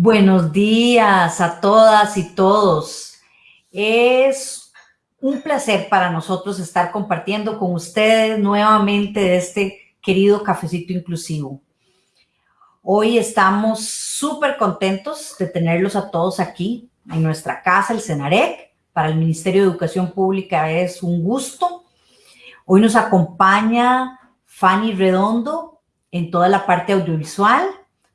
Buenos días a todas y todos. Es un placer para nosotros estar compartiendo con ustedes nuevamente este querido cafecito inclusivo. Hoy estamos súper contentos de tenerlos a todos aquí en nuestra casa, el CENAREC. Para el Ministerio de Educación Pública es un gusto. Hoy nos acompaña Fanny Redondo en toda la parte audiovisual,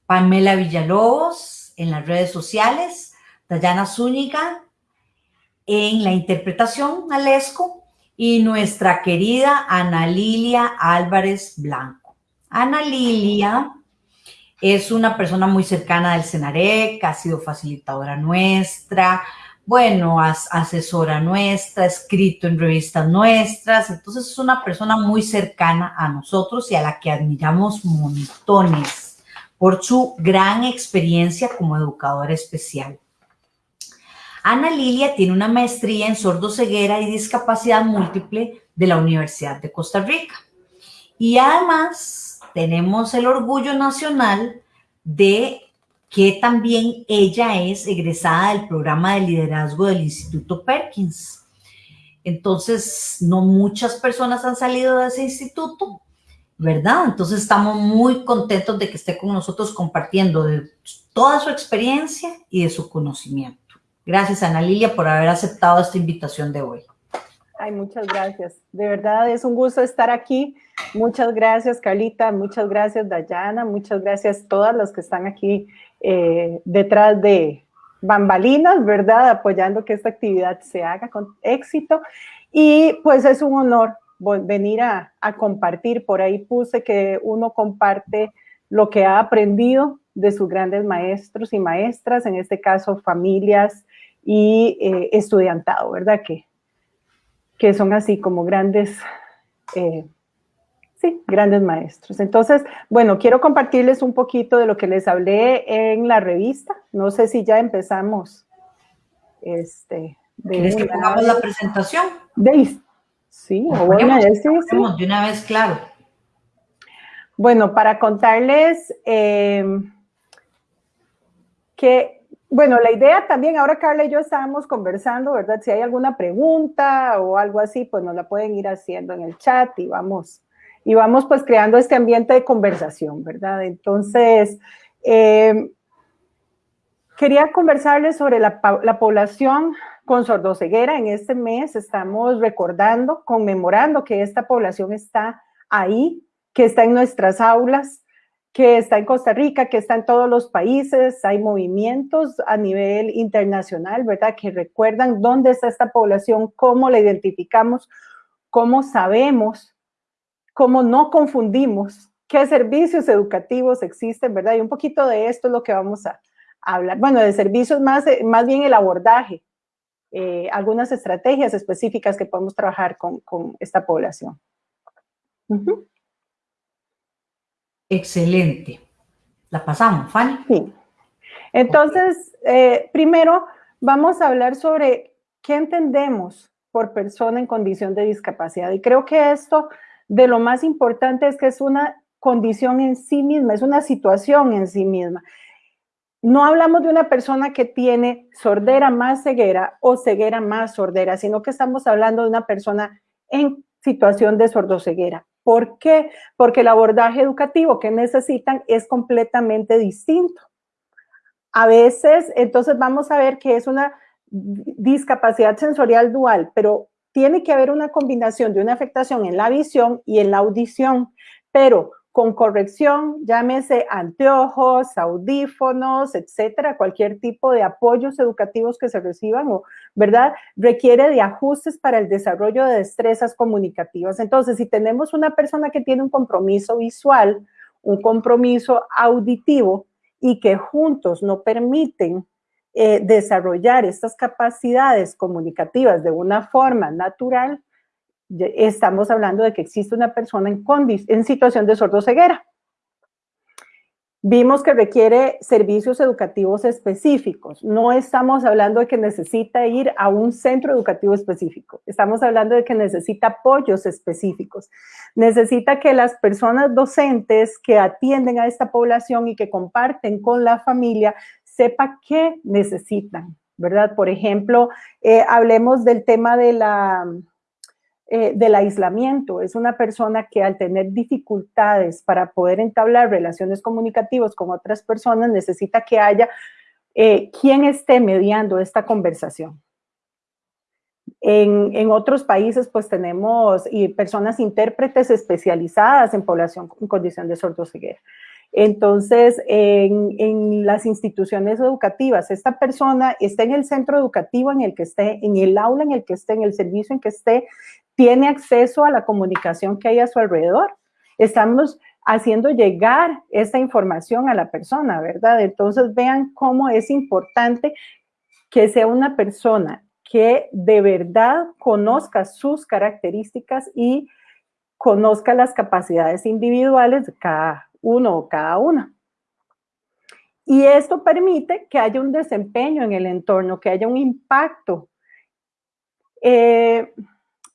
Pamela Villalobos en las redes sociales, Dayana Zúñiga en la interpretación Alesco y nuestra querida Ana Lilia Álvarez Blanco. Ana Lilia es una persona muy cercana del CENAREC, ha sido facilitadora nuestra, bueno, asesora nuestra, escrito en revistas nuestras, entonces es una persona muy cercana a nosotros y a la que admiramos montones por su gran experiencia como educadora especial. Ana Lilia tiene una maestría en sordoceguera y discapacidad múltiple de la Universidad de Costa Rica. Y además tenemos el orgullo nacional de que también ella es egresada del programa de liderazgo del Instituto Perkins. Entonces, no muchas personas han salido de ese instituto, ¿verdad? Entonces, estamos muy contentos de que esté con nosotros compartiendo de toda su experiencia y de su conocimiento. Gracias, Ana Lilia, por haber aceptado esta invitación de hoy. Ay, muchas gracias. De verdad es un gusto estar aquí. Muchas gracias, Carlita. Muchas gracias, Dayana. Muchas gracias a todas las que están aquí eh, detrás de bambalinas, ¿verdad? Apoyando que esta actividad se haga con éxito. Y pues es un honor venir a, a compartir. Por ahí puse que uno comparte lo que ha aprendido de sus grandes maestros y maestras, en este caso familias y eh, estudiantado, ¿verdad? Que que son así como grandes, eh, sí, grandes maestros. Entonces, bueno, quiero compartirles un poquito de lo que les hablé en la revista. No sé si ya empezamos. Este, ¿Quieres que pongamos la presentación? De, sí, o bueno, sí, sí. de una vez, claro. Bueno, para contarles eh, que bueno, la idea también, ahora Carla y yo estábamos conversando, ¿verdad? Si hay alguna pregunta o algo así, pues nos la pueden ir haciendo en el chat y vamos, y vamos pues creando este ambiente de conversación, ¿verdad? Entonces, eh, quería conversarles sobre la, la población con sordoceguera. En este mes estamos recordando, conmemorando que esta población está ahí, que está en nuestras aulas, que está en Costa Rica, que está en todos los países, hay movimientos a nivel internacional, ¿verdad? Que recuerdan dónde está esta población, cómo la identificamos, cómo sabemos, cómo no confundimos, qué servicios educativos existen, ¿verdad? Y un poquito de esto es lo que vamos a, hablar. Bueno, de servicios más, más bien el abordaje, eh, algunas estrategias específicas que podemos trabajar con, esta población. Excelente. La pasamos, Fanny. Sí. Entonces, eh, primero vamos a hablar sobre qué entendemos por persona en condición de discapacidad. Y creo que esto de lo más importante es que es una condición en sí misma, es una situación en sí misma. No hablamos de una persona que tiene sordera más ceguera o ceguera más sordera, sino que estamos hablando de una persona en situación de sordoceguera. ¿Por qué? Porque el abordaje educativo que necesitan es completamente distinto. A veces, entonces vamos a ver que es una discapacidad sensorial dual, pero tiene que haber una combinación de una afectación en la visión y en la audición, pero con corrección, llámese anteojos, audífonos, etcétera, cualquier tipo de apoyos educativos que se reciban, o, ¿verdad? Requiere de ajustes para el desarrollo de destrezas comunicativas. Entonces, si tenemos una persona que tiene un compromiso visual, un compromiso auditivo y que juntos no permiten eh, desarrollar estas capacidades comunicativas de una forma natural, estamos hablando de que existe una persona en, en situación de sordoceguera. Vimos que requiere servicios educativos específicos. No estamos hablando de que necesita ir a un centro educativo específico. Estamos hablando de que necesita apoyos específicos. Necesita que las personas docentes que atienden a esta población y que comparten con la familia sepa qué necesitan, ¿verdad? Por ejemplo, eh, hablemos del tema de la, eh, del aislamiento. Es una persona que al tener dificultades para poder entablar relaciones comunicativas con otras personas, necesita que haya eh, quien esté mediando esta conversación. En, otros países, pues tenemos y personas intérpretes especializadas en población en condición de sordoceguera. Entonces, en, las instituciones educativas, esta persona está en el centro educativo en el que esté, en el aula en el que esté, en el servicio en que esté, tiene acceso a la comunicación que hay a su alrededor. Estamos haciendo llegar esta información a la persona, ¿verdad? Entonces vean cómo es importante que sea una persona que de verdad conozca sus características y conozca las capacidades individuales de cada uno o cada una. Y esto permite que haya un desempeño en el entorno, que haya un impacto. Eh,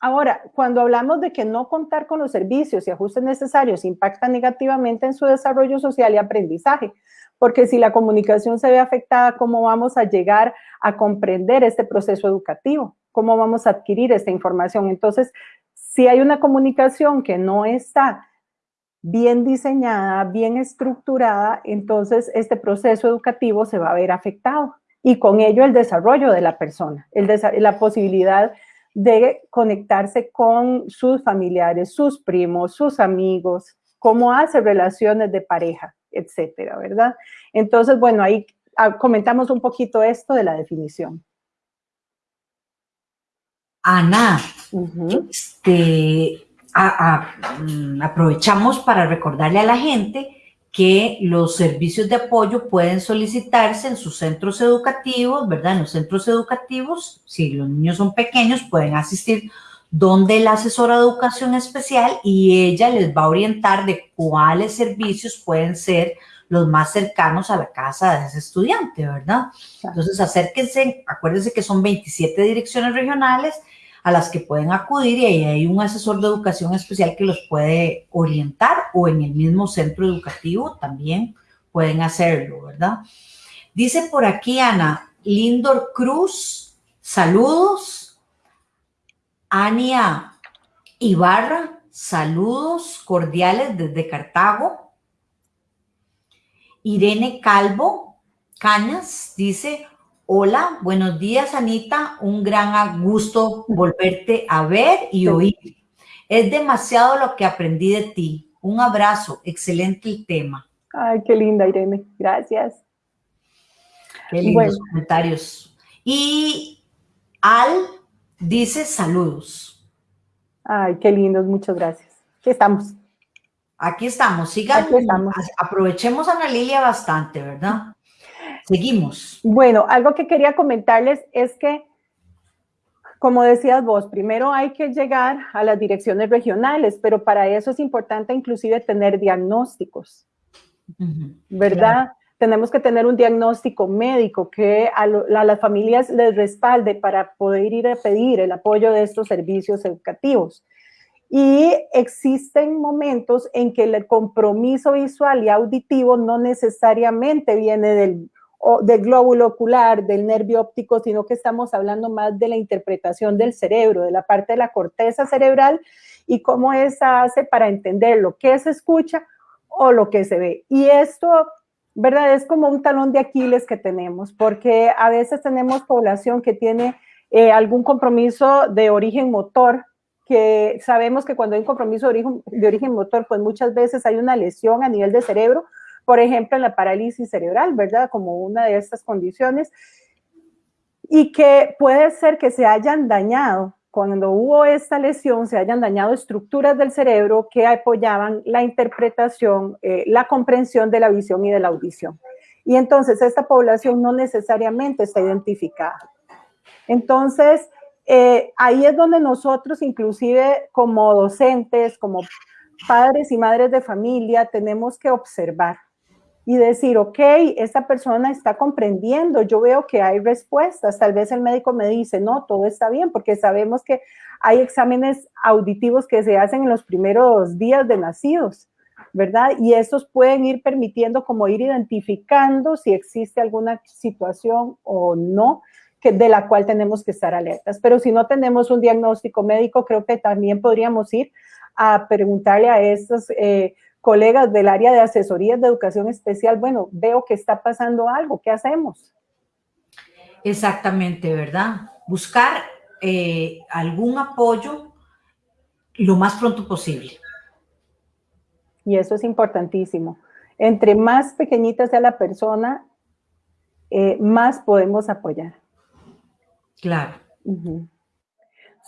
Ahora, cuando hablamos de que no contar con los servicios y ajustes necesarios impacta negativamente en su desarrollo social y aprendizaje, porque si la comunicación se ve afectada, ¿cómo vamos a llegar a comprender este proceso educativo? ¿Cómo vamos a adquirir esta información? Entonces, si hay una comunicación que no está bien diseñada, bien estructurada, entonces este proceso educativo se va a ver afectado y con ello el desarrollo de la persona, el la posibilidad de conectarse con sus familiares, sus primos, sus amigos, cómo hace relaciones de pareja, etcétera, ¿verdad? Entonces, bueno, ahí ah, comentamos un poquito esto de la definición. Ana, este, mm, aprovechamos para recordarle a la gente que los servicios de apoyo pueden solicitarse en sus centros educativos, ¿verdad? En los centros educativos, si los niños son pequeños, pueden asistir donde la asesora de educación especial y ella les va a orientar de cuáles servicios pueden ser los más cercanos a la casa de ese estudiante, ¿verdad? Entonces, acérquense, acuérdense que son 27 direcciones regionales, a las que pueden acudir y ahí hay un asesor de educación especial que los puede orientar o en el mismo centro educativo también pueden hacerlo, ¿verdad? Dice por aquí Ana, Lindor Cruz, saludos. Ania Ibarra, saludos cordiales desde Cartago. Irene Calvo Cañas dice, Hola, buenos días Anita, un gran gusto volverte a ver y oír. Es demasiado lo que aprendí de ti. Un abrazo, excelente el tema. Ay, qué linda Irene, gracias. Qué lindos comentarios. Y Al dice saludos. Ay, qué lindos, muchas gracias. Aquí estamos. Aquí estamos, sigan, Aquí estamos. aprovechemos a Ana Lilia bastante, ¿verdad? Seguimos. Bueno, algo que quería comentarles es que, como decías vos, primero hay que llegar a las direcciones regionales, pero para eso es importante inclusive tener diagnósticos, ¿verdad? Tenemos que tener un diagnóstico médico que a, a, las familias les respalde para poder ir a pedir el apoyo de estos servicios educativos. Y existen momentos en que el compromiso visual y auditivo no necesariamente viene del, o del glóbulo ocular, del nervio óptico, sino que estamos hablando más de la interpretación del cerebro, de la parte de la corteza cerebral y cómo esa hace para entender lo que se escucha o lo que se ve. Y esto, ¿verdad? Es como un talón de Aquiles que tenemos, porque a veces tenemos población que tiene eh, algún compromiso de origen motor, que sabemos que cuando hay un compromiso de origen, de origen motor, pues muchas veces hay una lesión a nivel de cerebro, por ejemplo, en la parálisis cerebral, ¿verdad? Como una de estas condiciones, y que puede ser que se hayan dañado, cuando hubo esta lesión, se hayan dañado estructuras del cerebro que apoyaban la interpretación, eh, la comprensión de la visión y de la audición. Y entonces esta población no necesariamente está identificada. Entonces, eh, ahí es donde nosotros, inclusive como docentes, como padres y madres de familia, tenemos que observar y decir, ok, esta persona está comprendiendo, yo veo que hay respuestas, tal vez el médico me dice, no, todo está bien, porque sabemos que hay exámenes auditivos que se hacen en los primeros días de nacidos, ¿verdad? Y estos pueden ir permitiendo como ir identificando si existe alguna situación o no que, de la cual tenemos que estar alertas. Pero si no tenemos un diagnóstico médico, creo que también podríamos ir a preguntarle a estos eh, colegas del área de asesorías de educación especial, bueno, veo que está pasando algo, ¿qué hacemos? Exactamente, ¿verdad? Buscar eh, algún apoyo lo más pronto posible. Y eso es importantísimo. Entre más pequeñita sea la persona, eh, más podemos apoyar. Claro.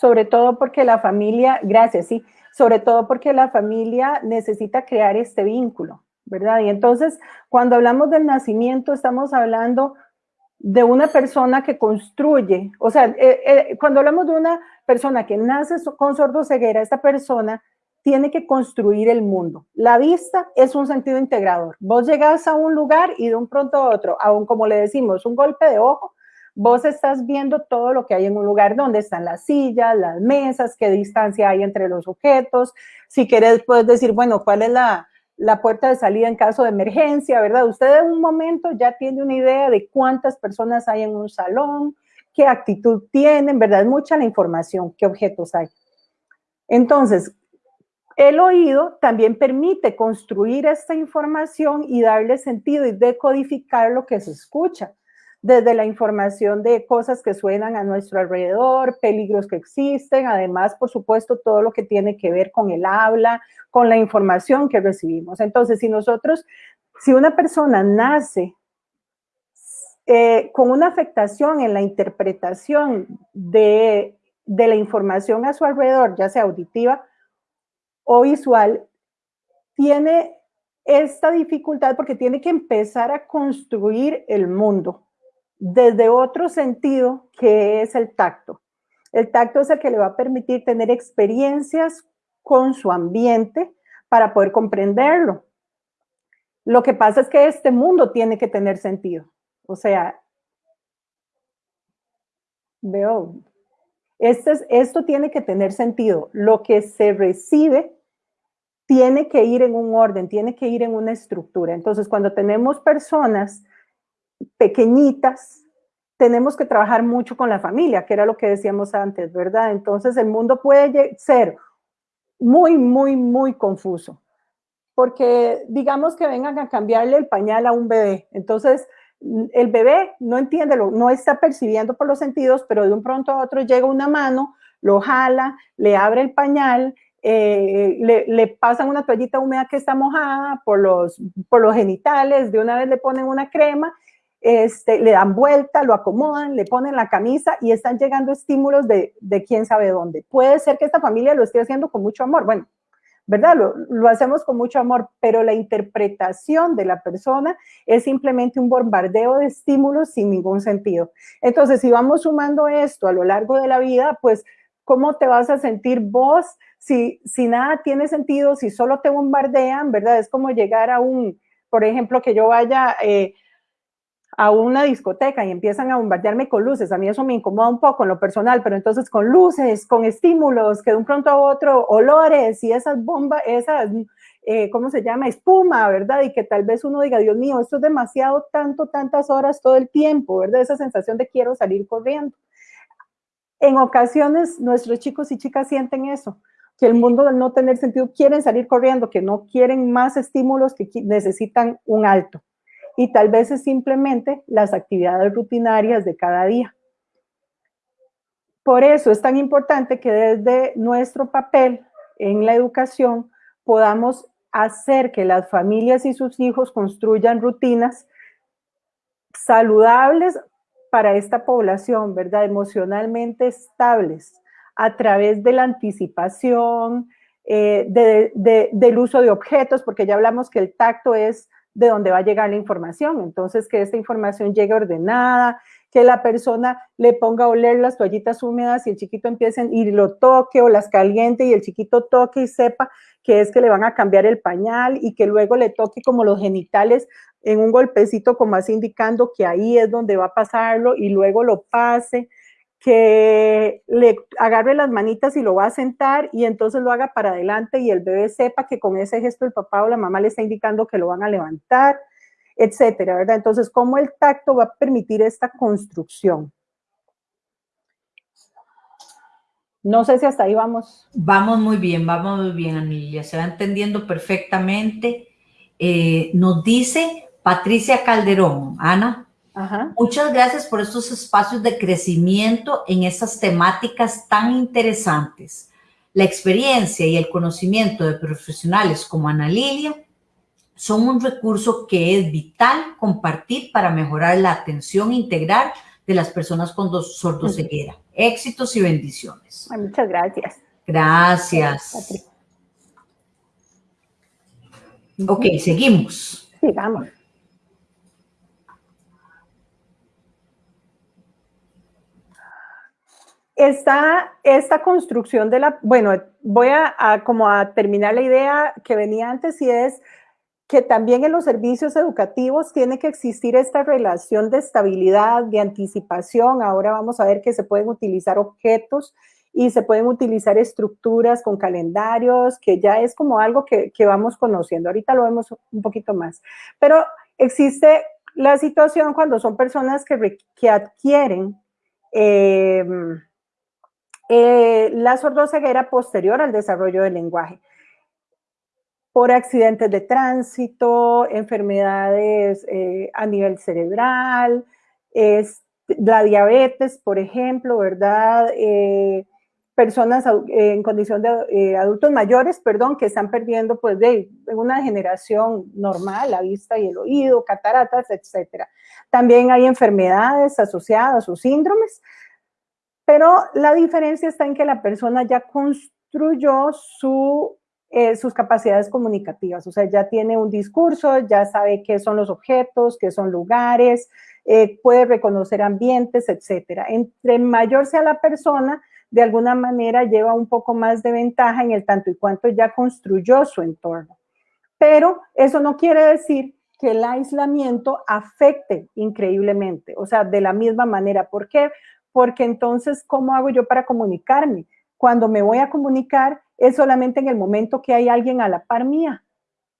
Sobre todo porque la familia, gracias, sí, sobre todo porque la familia necesita crear este vínculo, ¿verdad? Y entonces, cuando hablamos del nacimiento, estamos hablando de una persona que construye, o sea, eh, eh, cuando hablamos de una persona que nace con sordoceguera, esta persona tiene que construir el mundo. La vista es un sentido integrador. Vos llegas a un lugar y de un pronto a otro, aún como le decimos, un golpe de ojo, vos estás viendo todo lo que hay en un lugar, donde están las sillas, las mesas, qué distancia hay entre los objetos. Si querés, puedes decir, bueno, ¿cuál es la, la puerta de salida en caso de emergencia, ¿verdad? Usted en un momento ya tiene una idea de cuántas personas hay en un salón, qué actitud tienen, ¿verdad? Mucha la información, qué objetos hay. Entonces, el oído también permite construir esta información y darle sentido y decodificar lo que se escucha desde la información de cosas que suenan a nuestro alrededor, peligros que existen, además, por supuesto, todo lo que tiene que ver con el habla, con la información que recibimos. Entonces, si nosotros, si una persona nace eh, con una afectación en la interpretación de, de la información a su alrededor, ya sea auditiva o visual, tiene esta dificultad porque tiene que empezar a construir el mundo desde otro sentido que es el tacto. El tacto es el que le va a permitir tener experiencias con su ambiente para poder comprenderlo. Lo que pasa es que este mundo tiene que tener sentido. O sea, veo, este esto tiene que tener sentido. Lo que se recibe tiene que ir en un orden, tiene que ir en una estructura. Entonces, cuando tenemos personas pequeñitas, tenemos que trabajar mucho con la familia, que era lo que decíamos antes, ¿verdad? Entonces el mundo puede ser muy, muy, muy confuso, porque digamos que vengan a cambiarle el pañal a un bebé, entonces el bebé no entiende, no está percibiendo por los sentidos, pero de un pronto a otro llega una mano, lo jala, le abre el pañal, eh, le, le, pasan una toallita húmeda que está mojada por los, por los genitales, de una vez le ponen una crema este, le dan vuelta, lo acomodan, le ponen la camisa y están llegando estímulos de, quién sabe dónde. Puede ser que esta familia lo esté haciendo con mucho amor, bueno, ¿verdad? Lo, lo, hacemos con mucho amor, pero la interpretación de la persona es simplemente un bombardeo de estímulos sin ningún sentido. Entonces, si vamos sumando esto a lo largo de la vida, pues, ¿cómo te vas a sentir vos si, si nada tiene sentido, si solo te bombardean, ¿verdad? Es como llegar a un, por ejemplo, que yo vaya... Eh, a una discoteca y empiezan a bombardearme con luces, a mí eso me incomoda un poco en lo personal, pero entonces con luces, con estímulos, que de un pronto a otro, olores y esas bombas, esas, eh, ¿cómo se llama? Espuma, ¿verdad? Y que tal vez uno diga, Dios mío, esto es demasiado, tanto, tantas horas todo el tiempo, ¿verdad? Esa sensación de quiero salir corriendo. En ocasiones nuestros chicos y chicas sienten eso, que el mundo al no tener sentido quieren salir corriendo, que no quieren más estímulos, que necesitan un alto y tal vez es simplemente las actividades rutinarias de cada día. Por eso es tan importante que desde nuestro papel en la educación podamos hacer que las familias y sus hijos construyan rutinas saludables para esta población, ¿verdad? Emocionalmente estables a través de la anticipación, eh, del uso de objetos, porque ya hablamos que el tacto es de dónde va a llegar la información. Entonces, que esta información llegue ordenada, que la persona le ponga a oler las toallitas húmedas y el chiquito empiece y lo toque o las caliente y el chiquito toque y sepa que es que le van a cambiar el pañal y que luego le toque como los genitales en un golpecito como así indicando que ahí es donde va a pasarlo y luego lo pase. Que le agarre las manitas y lo va a sentar y entonces lo haga para adelante y el bebé sepa que con ese gesto el papá o la mamá le está indicando que lo van a levantar, etcétera, ¿verdad? Entonces, ¿cómo el tacto va a permitir esta construcción? No sé si hasta ahí vamos. Vamos muy bien, vamos muy bien, Anilia. Se va entendiendo perfectamente. Eh, nos dice Patricia Calderón, Ana, Muchas gracias por estos espacios de crecimiento en estas temáticas tan interesantes. La experiencia y el conocimiento de profesionales como Ana Lilia son un recurso que es vital compartir para mejorar la atención integral de las personas con sordoceguera. Éxitos y bendiciones. Muchas gracias. Gracias. Ok, seguimos. Sigamos. Está esta construcción de la, bueno, voy a, como a terminar la idea que venía antes y es que también en los servicios educativos tiene que existir esta relación de estabilidad, de anticipación. Ahora vamos a ver que se pueden utilizar objetos y se pueden utilizar estructuras con calendarios, que ya es como algo que, vamos conociendo. Ahorita lo vemos un poquito más. Pero existe la situación cuando son personas que, que adquieren eh, eh, la sordoceguera posterior al desarrollo del lenguaje. Por accidentes de tránsito, enfermedades eh, a nivel cerebral, es, la diabetes, por ejemplo, ¿verdad? Eh, personas en condición de adultos mayores, perdón, que están perdiendo pues de una generación normal, la vista y el oído, cataratas, etcétera. También hay enfermedades asociadas o síndromes pero la diferencia está en que la persona ya construyó su, eh, sus capacidades comunicativas, o sea, ya tiene un discurso, ya sabe qué son los objetos, qué son lugares, eh, puede reconocer ambientes, etcétera. Entre mayor sea la persona, de alguna manera lleva un poco más de ventaja en el tanto y cuanto ya construyó su entorno. Pero eso no quiere decir que el aislamiento afecte increíblemente, o sea, de la misma manera. ¿Por qué? Porque entonces, ¿cómo hago yo para comunicarme? Cuando me voy a comunicar es solamente en el momento que hay alguien a la par mía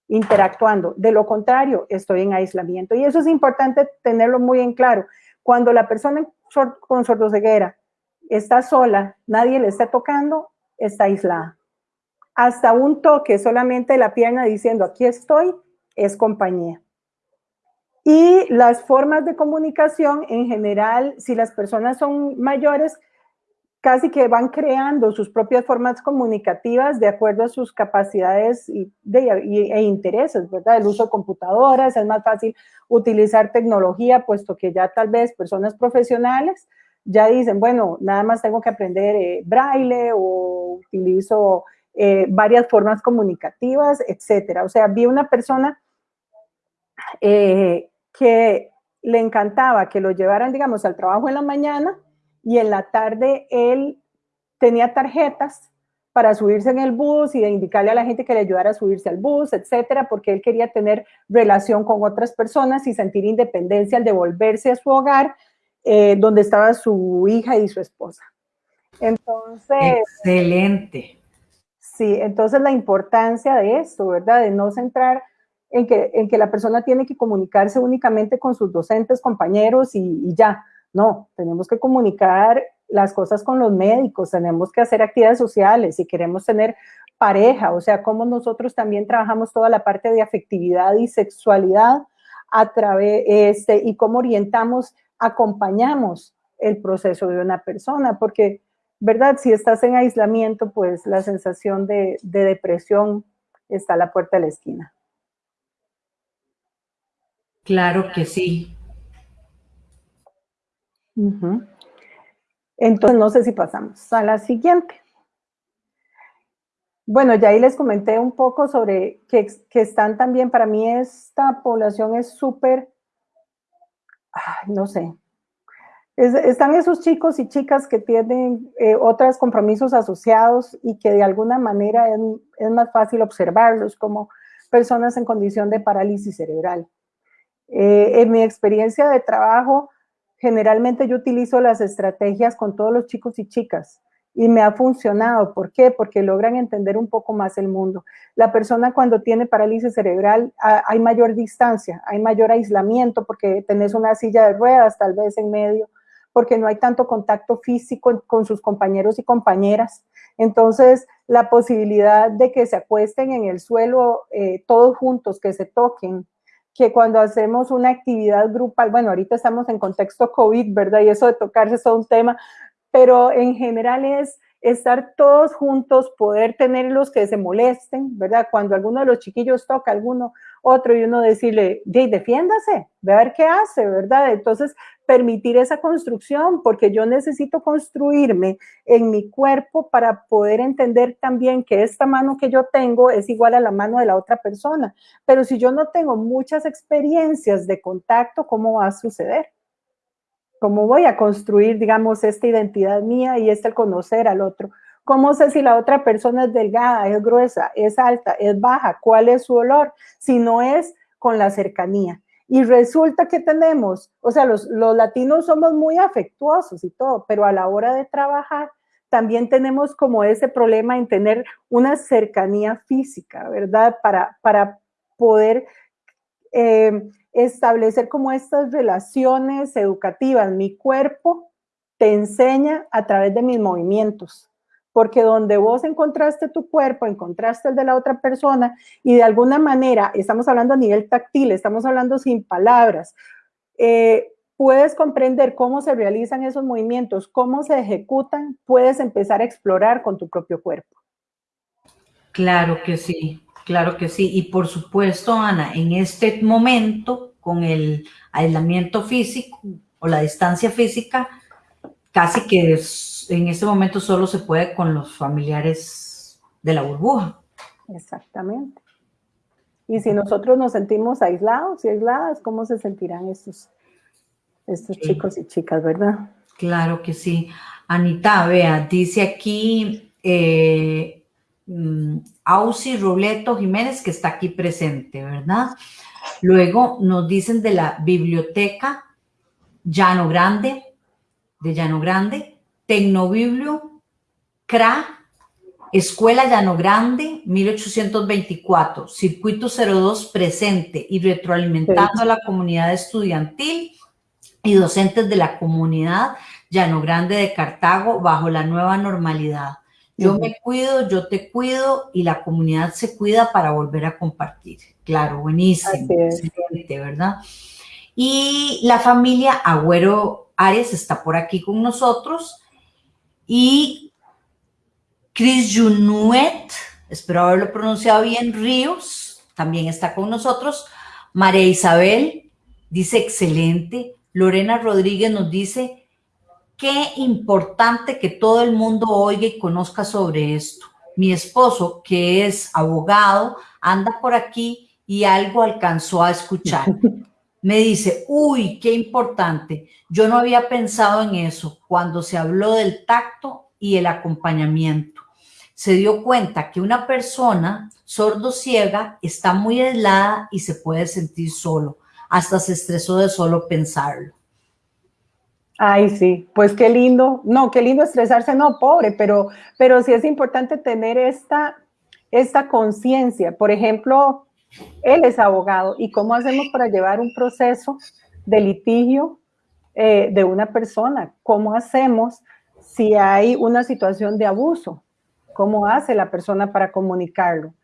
interactuando. De lo contrario, estoy en aislamiento. Y eso es importante tenerlo muy en claro. Cuando la persona con sordoceguera está sola, nadie le está tocando, está aislada. Hasta un toque solamente la pierna diciendo, aquí estoy, es compañía. Y las formas de comunicación, en general, si las personas son mayores, casi que van creando sus propias formas comunicativas de acuerdo a sus capacidades y, e intereses, ¿verdad? El uso de computadoras, es más fácil utilizar tecnología, puesto que ya tal vez personas profesionales ya dicen, bueno, nada más tengo que aprender eh, braille o utilizo eh, varias formas comunicativas, etcétera. O sea, vi una persona eh, que le encantaba que lo llevaran, digamos, al trabajo en la mañana y en la tarde él tenía tarjetas para subirse en el bus y de indicarle a la gente que le ayudara a subirse al bus, etcétera, porque él quería tener relación con otras personas y sentir independencia al devolverse a su hogar, eh, donde estaba su hija y su esposa. Entonces... Excelente. Sí, entonces la importancia de esto, ¿verdad? De no centrar en que, en que la persona tiene que comunicarse únicamente con sus docentes, compañeros y, ya. No, tenemos que comunicar las cosas con los médicos, tenemos que hacer actividades sociales, si queremos tener pareja, o sea, cómo nosotros también trabajamos toda la parte de afectividad y sexualidad a través, este, y cómo orientamos, acompañamos el proceso de una persona, porque, ¿verdad? Si estás en aislamiento, pues la sensación de, de depresión está a la puerta de la esquina. Claro que sí. Entonces, no sé si pasamos a la siguiente. Bueno, ya ahí les comenté un poco sobre que, están también, para mí esta población es súper, no sé, están esos chicos y chicas que tienen eh, otros compromisos asociados y que de alguna manera es más fácil observarlos como personas en condición de parálisis cerebral. Eh, en mi experiencia de trabajo, generalmente yo utilizo las estrategias con todos los chicos y chicas y me ha funcionado. ¿Por qué? Porque logran entender un poco más el mundo. La persona cuando tiene parálisis cerebral hay mayor distancia, hay mayor aislamiento porque tenés una silla de ruedas tal vez en medio, porque no hay tanto contacto físico con sus compañeros y compañeras. Entonces, la posibilidad de que se acuesten en el suelo eh, todos juntos, que se toquen, que cuando hacemos una actividad grupal, bueno, ahorita estamos en contexto COVID, ¿verdad? Y eso de tocarse es un tema, pero en general es estar todos juntos, poder tener los que se molesten, ¿verdad? Cuando alguno de los chiquillos toca alguno otro y uno decirle, defiéndase, ve a ver qué hace, ¿verdad? Entonces, permitir esa construcción, porque yo necesito construirme en mi cuerpo para poder entender también que esta mano que yo tengo es igual a la mano de la otra persona. Pero si yo no tengo muchas experiencias de contacto, ¿cómo va a suceder? ¿Cómo voy a construir, digamos, esta identidad mía y este conocer al otro? ¿Cómo sé si la otra persona es delgada, es gruesa, es alta, es baja? ¿Cuál es su olor? Si no es con la cercanía. Y resulta que tenemos, o sea, los, los latinos somos muy afectuosos y todo, pero a la hora de trabajar también tenemos como ese problema en tener una cercanía física, ¿verdad? Para, para poder eh, establecer como estas relaciones educativas. Mi cuerpo te enseña a través de mis movimientos, porque donde vos encontraste tu cuerpo, encontraste el de la otra persona y de alguna manera, estamos hablando a nivel táctil, estamos hablando sin palabras, eh, puedes comprender cómo se realizan esos movimientos, cómo se ejecutan, puedes empezar a explorar con tu propio cuerpo. Claro que sí. Claro que sí. Y por supuesto, Ana, en este momento, con el aislamiento físico o la distancia física, casi que en este momento solo se puede con los familiares de la burbuja. Exactamente. Y si nosotros nos sentimos aislados y aisladas, ¿cómo se sentirán estos, estos chicos y chicas, verdad? Claro que sí. Anita, vea, dice aquí eh, Mm, Ausi Robleto Jiménez, que está aquí presente, ¿verdad? Luego nos dicen de la biblioteca Llano Grande, de Llano Grande, Tecnobiblio, CRA, Escuela Llano Grande, 1824, Circuito 02 presente y retroalimentando a la comunidad estudiantil y docentes de la comunidad Llano Grande de Cartago bajo la nueva normalidad. Yo me cuido, yo te cuido y la comunidad se cuida para volver a compartir. Claro, buenísimo, excelente, ¿verdad? Y la familia Agüero Ares está por aquí con nosotros y Chris Junuet, espero haberlo pronunciado bien, Ríos, también está con nosotros. María Isabel dice excelente. Lorena Rodríguez nos dice qué importante que todo el mundo oiga y conozca sobre esto. Mi esposo, que es abogado, anda por aquí y algo alcanzó a escuchar. Me dice, uy, qué importante. Yo no había pensado en eso cuando se habló del tacto y el acompañamiento. Se dio cuenta que una persona sordo-ciega está muy aislada y se puede sentir solo. Hasta se estresó de solo pensarlo. Ay, sí, pues qué lindo. No, qué lindo estresarse, no, pobre, pero, pero sí es importante tener esta, esta conciencia. Por ejemplo, él es abogado y cómo hacemos para llevar un proceso de litigio eh, de una persona. ¿Cómo hacemos si hay una situación de abuso? ¿Cómo hace la persona para comunicarlo?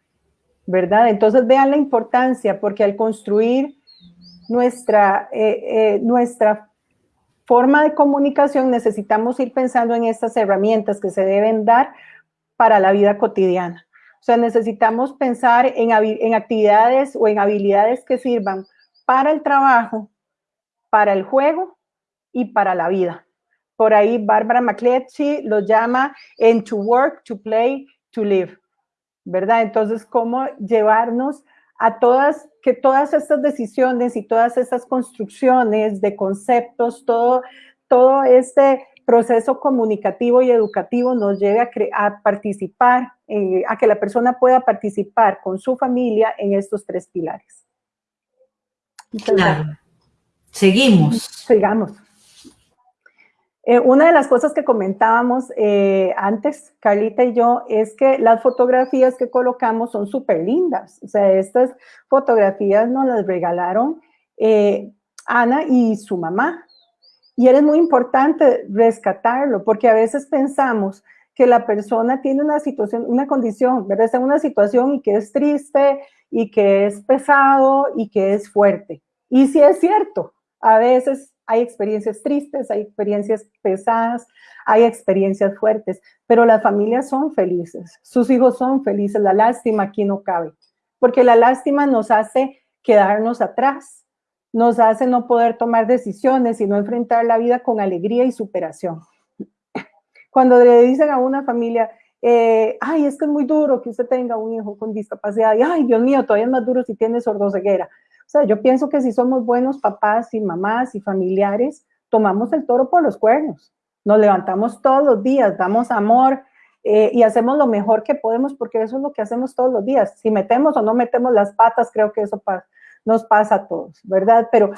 ¿Verdad? Entonces vean la importancia porque al construir nuestra, eh, eh, nuestra forma de comunicación necesitamos ir pensando en estas herramientas que se deben dar para la vida cotidiana. Sea, necesitamos pensar en, actividades o en habilidades que sirvan para el trabajo, para el juego y para la vida. Por ahí Bárbara McCletchy lo llama en to work, to play, to live, ¿verdad? Entonces, ¿cómo llevarnos a todas, que todas estas decisiones y todas estas construcciones de conceptos, todo, todo este proceso comunicativo y educativo nos lleve a, participar, eh, a que la persona pueda participar con su familia en estos tres pilares. claro. Seguimos. Sigamos. Eh, una de las cosas que comentábamos eh, antes, Carlita y yo, es que las fotografías que colocamos son súper lindas. O sea, estas fotografías nos las regalaron eh, Ana y su mamá. Y es muy importante rescatarlo, porque a veces pensamos que la persona tiene una situación, una condición, ¿verdad? Está en una situación y que es triste, y que es pesado, y que es fuerte. Y sí es cierto, a veces hay experiencias tristes, hay experiencias pesadas, hay experiencias fuertes, pero las familias son felices, sus hijos son felices, la lástima aquí no cabe, porque la lástima nos hace quedarnos atrás, nos hace no poder tomar decisiones y no enfrentar la vida con alegría y superación. Cuando le dicen a una familia, eh, ay, es que es muy duro que usted tenga un hijo con discapacidad, y ay, Dios mío, todavía es más duro si tiene sordoceguera. O sea, yo pienso que si somos buenos papás y mamás y familiares, tomamos el toro por los cuernos. Nos levantamos todos los días, damos amor eh, y hacemos lo mejor que podemos porque eso es lo que hacemos todos los días. Si metemos o no metemos las patas, creo que eso nos pasa a todos, ¿verdad? Pero,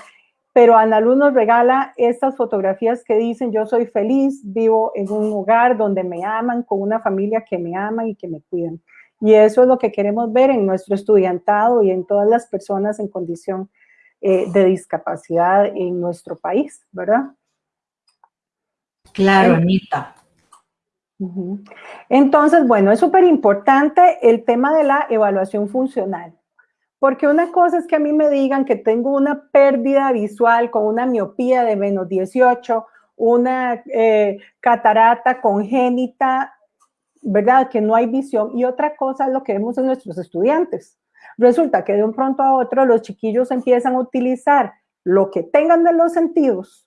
pero Ana Luz nos regala estas fotografías que dicen yo soy feliz, vivo en un hogar donde me aman, con una familia que me ama y que me cuidan. Y eso es lo que queremos ver en nuestro estudiantado y en todas las personas en condición eh, de discapacidad en nuestro país, ¿verdad? Claro, Anita. Entonces, bueno, es súper importante el tema de la evaluación funcional. Porque una cosa es que a mí me digan que tengo una pérdida visual con una miopía de menos 18, una eh, catarata congénita ¿verdad? Que no hay visión. Y otra cosa es lo que vemos en nuestros estudiantes. Resulta que de un pronto a otro los chiquillos empiezan a utilizar lo que tengan de los sentidos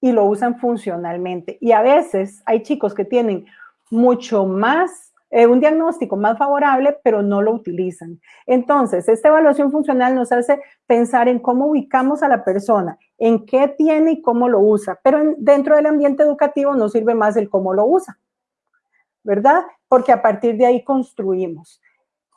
y lo usan funcionalmente. Y a veces hay chicos que tienen mucho más, eh, un diagnóstico más favorable, pero no lo utilizan. Entonces, esta evaluación funcional nos hace pensar en cómo ubicamos a la persona, en qué tiene y cómo lo usa. Pero dentro del ambiente educativo nos sirve más el cómo lo usa. ¿verdad? Porque a partir de ahí construimos.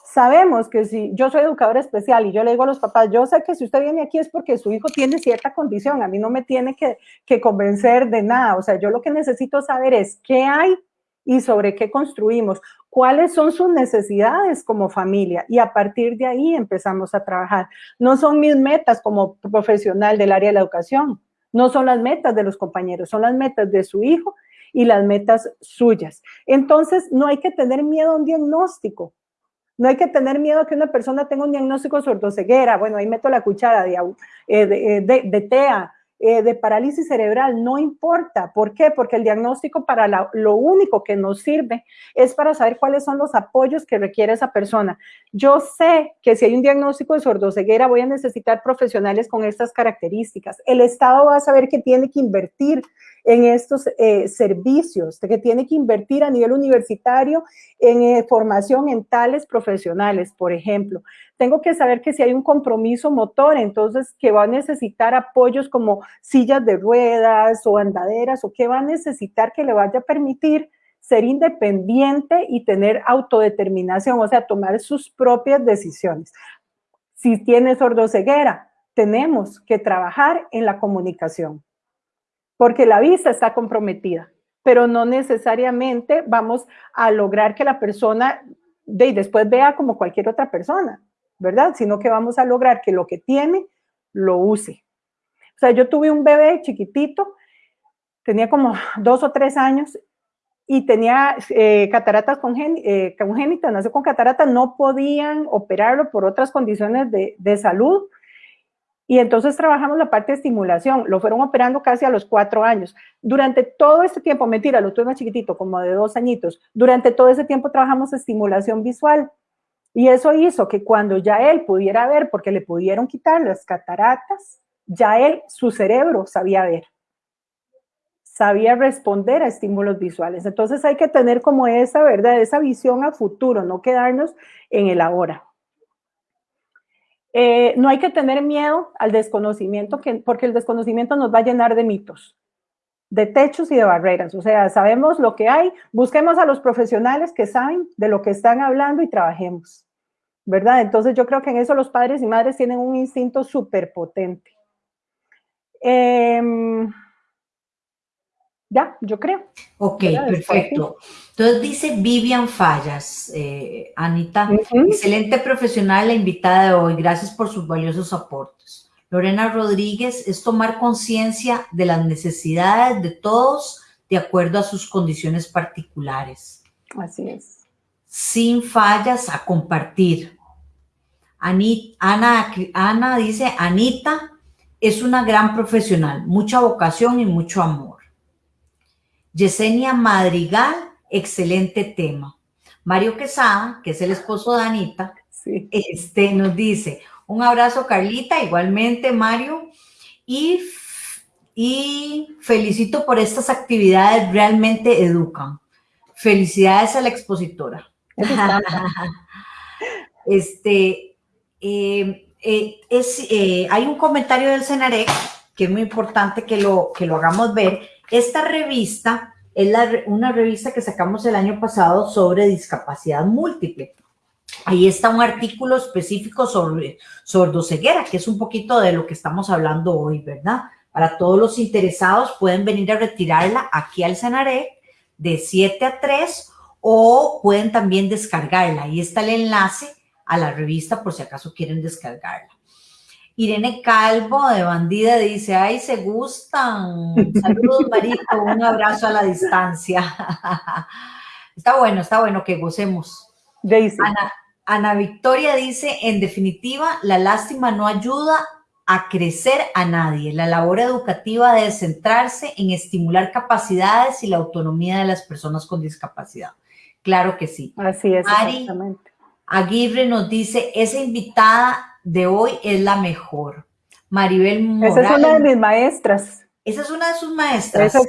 Sabemos que si yo soy educadora especial y yo le digo a los papás, yo sé que si usted viene aquí es porque su hijo tiene cierta condición, a mí no me tiene que, que convencer de nada, o sea, yo lo que necesito saber es qué hay y sobre qué construimos, cuáles son sus necesidades como familia y a partir de ahí empezamos a trabajar. No son mis metas como profesional del área de la educación, no son las metas de los compañeros, son las metas de su hijo y las metas suyas. Entonces, no hay que tener miedo a un diagnóstico. No hay que tener miedo a que una persona tenga un diagnóstico sordoceguera. Bueno, ahí meto la cuchara de, eh, de, de, de TEA, eh, de parálisis cerebral, no importa. ¿Por qué? Porque el diagnóstico para lo único que nos sirve es para saber cuáles son los apoyos que requiere esa persona. Yo sé que si hay un diagnóstico de sordoceguera voy a necesitar profesionales con estas características. El Estado va a saber que tiene que invertir en estos eh, servicios, que tiene que invertir a nivel universitario en eh, formación en tales profesionales, por ejemplo. Tengo que saber que si hay un compromiso motor, entonces que va a necesitar apoyos como sillas de ruedas o andaderas, o que va a necesitar que le vaya a permitir ser independiente y tener autodeterminación, o sea, tomar sus propias decisiones. Si tiene sordoceguera, tenemos que trabajar en la comunicación porque la vista está comprometida, pero no necesariamente vamos a lograr que la persona de, después vea como cualquier otra persona, ¿verdad? Sino que vamos a lograr que lo que tiene lo use. O sea, yo tuve un bebé chiquitito, tenía como dos o tres años y tenía eh, cataratas eh, congénitas, nació con cataratas, no podían operarlo por otras condiciones de, de salud, y entonces trabajamos la parte de estimulación, lo fueron operando casi a los cuatro años. Durante todo este tiempo, mentira, lo tuve más chiquitito, como de dos añitos, durante todo ese tiempo trabajamos estimulación visual. Y eso hizo que cuando ya él pudiera ver, porque le pudieron quitar las cataratas, ya él, su cerebro sabía ver, sabía responder a estímulos visuales. Entonces hay que tener como esa, ¿verdad? Esa visión a futuro, no quedarnos en el ahora. Eh, no hay que tener miedo al desconocimiento, porque el desconocimiento nos va a llenar de mitos, de techos y de barreras. O sea, sabemos lo que hay, busquemos a los profesionales que saben de lo que están hablando y trabajemos, ¿verdad? Entonces yo creo que en eso los padres y madres tienen un instinto súper potente. Em, ya, yo creo. Ok, perfecto. Entonces dice Vivian Fallas, eh, Anita, excelente profesional la invitada de hoy, gracias por sus valiosos aportes. Lorena Rodríguez es tomar conciencia de las necesidades de todos de acuerdo a sus condiciones particulares. Así es. Sin fallas a compartir. Ana, Ana dice, Anita es una gran profesional, mucha vocación y mucho amor. Yesenia Madrigal, excelente tema. Mario Quesada, que es el esposo de Anita, este, nos dice, un abrazo Carlita, igualmente Mario, y, y felicito por estas actividades, realmente educan. Felicidades a la expositora. este, eh, eh, es, eh, hay un comentario del Senarec que es muy importante que lo, que lo hagamos ver. Esta revista es una revista que sacamos el año pasado sobre discapacidad múltiple. Ahí está un artículo específico sobre sordoceguera, que es un poquito de lo que estamos hablando hoy, ¿verdad? Para todos los interesados pueden venir a retirarla aquí al Senarec de 7 a 3 o pueden también descargarla. Ahí está el enlace a la revista por si acaso quieren descargarla. Irene Calvo de Bandida dice, ay, se gustan. Saludos, Marito, un abrazo a la distancia. está bueno, está bueno que gocemos. Ana, Ana Victoria dice, en definitiva, la lástima no ayuda a crecer a nadie. La labor educativa debe centrarse en estimular capacidades y la autonomía de las personas con discapacidad. Claro que sí. Así es, exactamente. Aguirre nos dice, esa invitada de hoy es la mejor. Maribel Morales. Esa es una de mis maestras. Esa es una de sus maestras. Esos,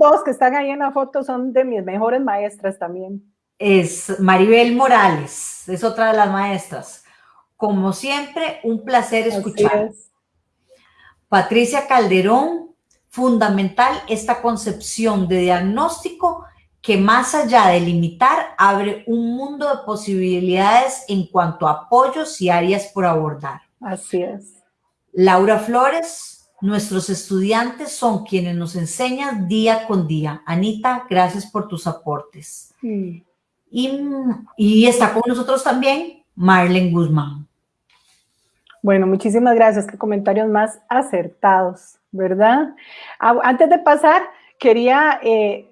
dos que están ahí en la foto son de mis mejores maestras también. Es Maribel Morales, es otra de las maestras. Como siempre, un placer escuchar. Patricia Calderón, fundamental esta concepción de diagnóstico que más allá de limitar, abre un mundo de posibilidades en cuanto a apoyos y áreas por abordar. Así es. Laura Flores, nuestros estudiantes son quienes nos enseñan día con día. Anita, gracias por tus aportes. Y, y está con nosotros también Marlene Guzmán. Bueno, muchísimas gracias. Qué comentarios más acertados, ¿verdad? Ah, antes de pasar, quería eh,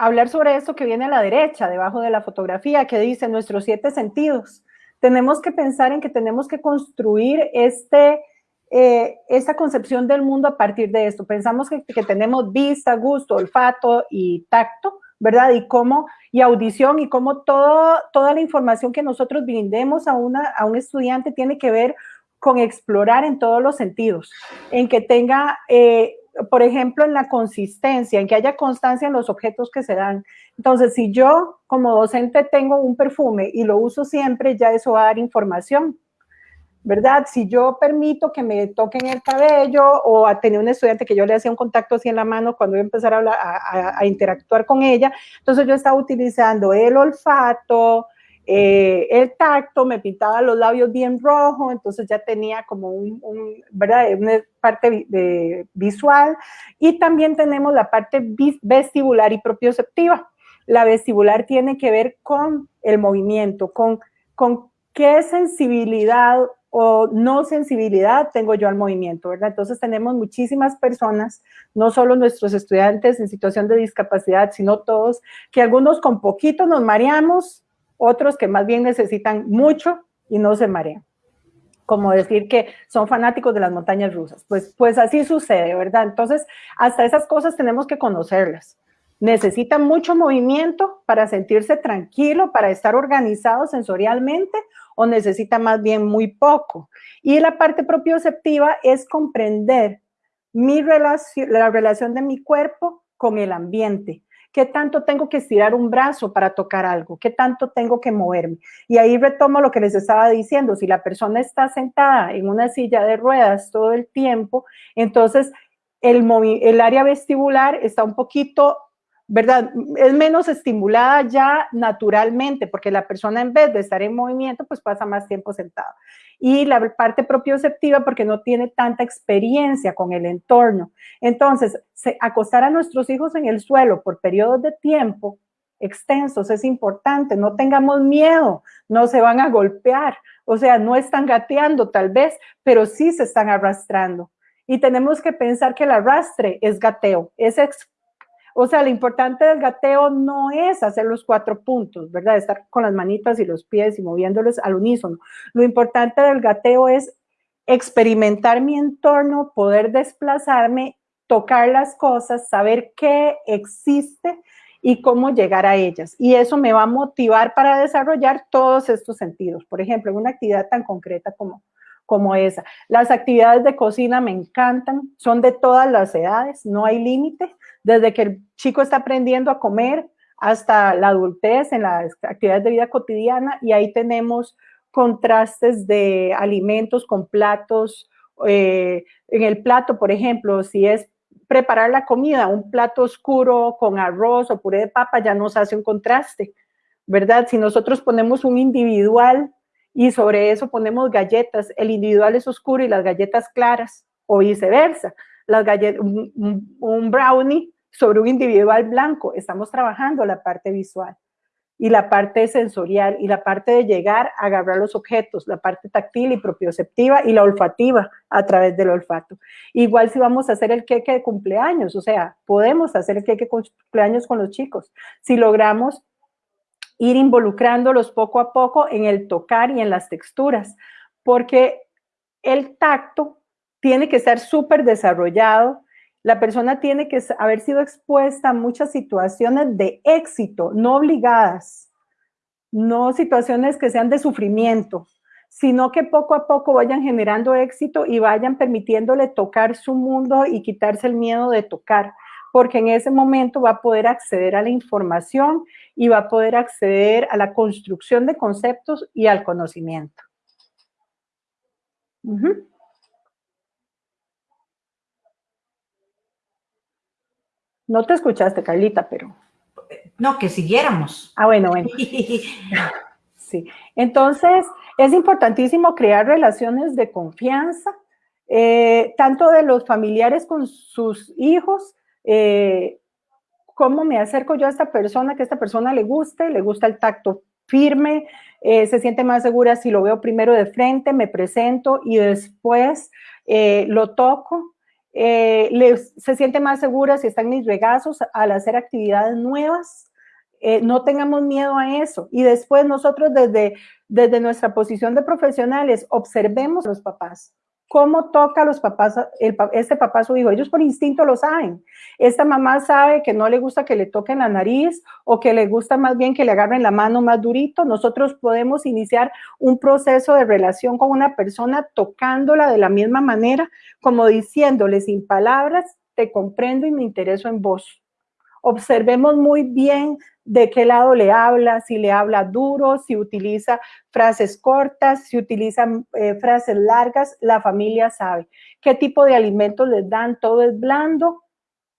hablar sobre esto que viene a la derecha, debajo de la fotografía, que dice nuestros siete sentidos. Tenemos que pensar en que tenemos que construir este, eh, esta concepción del mundo a partir de esto. Pensamos que, tenemos vista, gusto, olfato y tacto, ¿verdad? Y cómo, y audición, y cómo todo, toda la información que nosotros brindemos a, una, a un estudiante tiene que ver con explorar en todos los sentidos, en que tenga eh, por ejemplo, en la consistencia, en que haya constancia en los objetos que se dan. Entonces, si yo como docente tengo un perfume y lo uso siempre, ya eso va a dar información, ¿verdad? Si yo permito que me toquen el cabello o a tener un estudiante que yo le hacía un contacto así en la mano cuando voy a a, a interactuar con ella, entonces yo estaba utilizando el olfato, eh, el tacto, me pintaba los labios bien rojos, entonces ya tenía como un, ¿verdad? una parte de, visual. Y también tenemos la parte vestibular y propioceptiva. La vestibular tiene que ver con el movimiento, con, con qué sensibilidad o no sensibilidad tengo yo al movimiento, ¿verdad? Entonces tenemos muchísimas personas, no solo nuestros estudiantes en situación de discapacidad, sino todos, que algunos con poquito nos mareamos, otros que más bien necesitan mucho y no se marean. Como decir que son fanáticos de las montañas rusas. Pues, pues así sucede, ¿verdad? Entonces, hasta esas cosas tenemos que conocerlas. Necesitan mucho movimiento para sentirse tranquilo, para estar organizado sensorialmente, o necesita más bien muy poco. Y la parte propioceptiva es comprender mi relación, la relación de mi cuerpo con el ambiente. ¿Qué tanto tengo que estirar un brazo para tocar algo? ¿Qué tanto tengo que moverme? Y ahí retomo lo que les estaba diciendo. Si la persona está sentada en una silla de ruedas todo el tiempo, entonces el, el área vestibular está un poquito ¿verdad? Es menos estimulada ya naturalmente, porque la persona en vez de estar en movimiento, pues pasa más tiempo sentada. Y la parte propioceptiva porque no tiene tanta experiencia con el entorno. Entonces, acostar a nuestros hijos en el suelo por periodos de tiempo extensos es importante, no tengamos miedo, no se van a golpear, o sea, no están gateando tal vez, pero sí se están arrastrando. Y tenemos que pensar que el arrastre es gateo, es o sea, lo importante del gateo no es hacer los cuatro puntos, ¿verdad? Estar con las manitas y los pies y moviéndolos al unísono. Lo importante del gateo es experimentar mi entorno, poder desplazarme, tocar las cosas, saber qué existe y cómo llegar a ellas. Y eso me va a motivar para desarrollar todos estos sentidos. Por ejemplo, en una actividad tan concreta como, como esa. Las actividades de cocina me encantan, son de todas las edades, no hay límite, desde que el chico está aprendiendo a comer hasta la adultez en las actividades de vida cotidiana y ahí tenemos contrastes de alimentos con platos. Eh, en el plato, por ejemplo, si es preparar la comida, un plato oscuro con arroz o puré de papa ya nos hace un contraste, ¿verdad? Si nosotros ponemos un individual y sobre eso ponemos galletas, el individual es oscuro y las galletas claras, o viceversa, las galletas, un, brownie sobre un individual blanco, estamos trabajando la parte visual y la parte sensorial y la parte de llegar a agarrar los objetos, la parte táctil y propioceptiva y la olfativa a través del olfato. Igual si vamos a hacer el queque de cumpleaños, o sea, podemos hacer el queque de cumpleaños con los chicos. Si logramos ir involucrándolos poco a poco en el tocar y en las texturas, porque el tacto tiene que estar súper desarrollado la persona tiene que haber sido expuesta a muchas situaciones de éxito, no obligadas, no situaciones que sean de sufrimiento, sino que poco a poco vayan generando éxito y vayan permitiéndole tocar su mundo y quitarse el miedo de tocar, porque en ese momento va a poder acceder a la información y va a poder acceder a la construcción de conceptos y al conocimiento. No te escuchaste, Carlita, pero... No, que siguiéramos. Ah, bueno, bueno. sí. Entonces, es importantísimo crear relaciones de confianza, eh, tanto de los familiares con sus hijos, eh, cómo me acerco yo a esta persona, que a esta persona le guste, le gusta el tacto firme, eh, se siente más segura si lo veo primero de frente, me presento y después lo toco, eh, se siente más segura si están mis regazos al hacer actividades nuevas. Eh, no tengamos miedo a eso. Y después nosotros desde, desde nuestra posición de profesionales observemos a los papás cómo toca a los papás, este papá a su hijo. Ellos por instinto lo saben. Esta mamá sabe que no le gusta que le toquen la nariz o que le gusta más bien que le agarren la mano más durito. Nosotros podemos iniciar un proceso de relación con una persona tocándola de la misma manera, como diciéndole sin palabras, te comprendo y me intereso en vos. Observemos muy bien de qué lado le habla, si le habla duro, si utiliza frases cortas, si utiliza eh, frases largas, la familia sabe. ¿Qué tipo de alimentos les dan? ¿Todo es blando?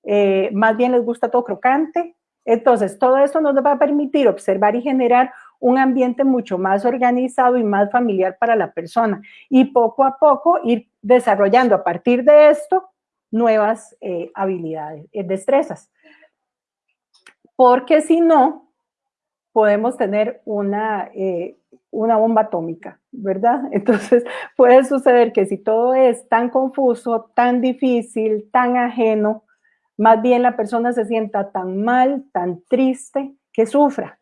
Eh, ¿Más bien les gusta todo crocante? Entonces, todo esto nos va a permitir observar y generar un ambiente mucho más organizado y más familiar para la persona. Y poco a poco ir desarrollando a partir de esto nuevas eh, habilidades, destrezas porque si no, podemos tener una, eh, una bomba atómica, ¿verdad? Entonces puede suceder que si todo es tan confuso, tan difícil, tan ajeno, más bien la persona se sienta tan mal, tan triste, que sufra.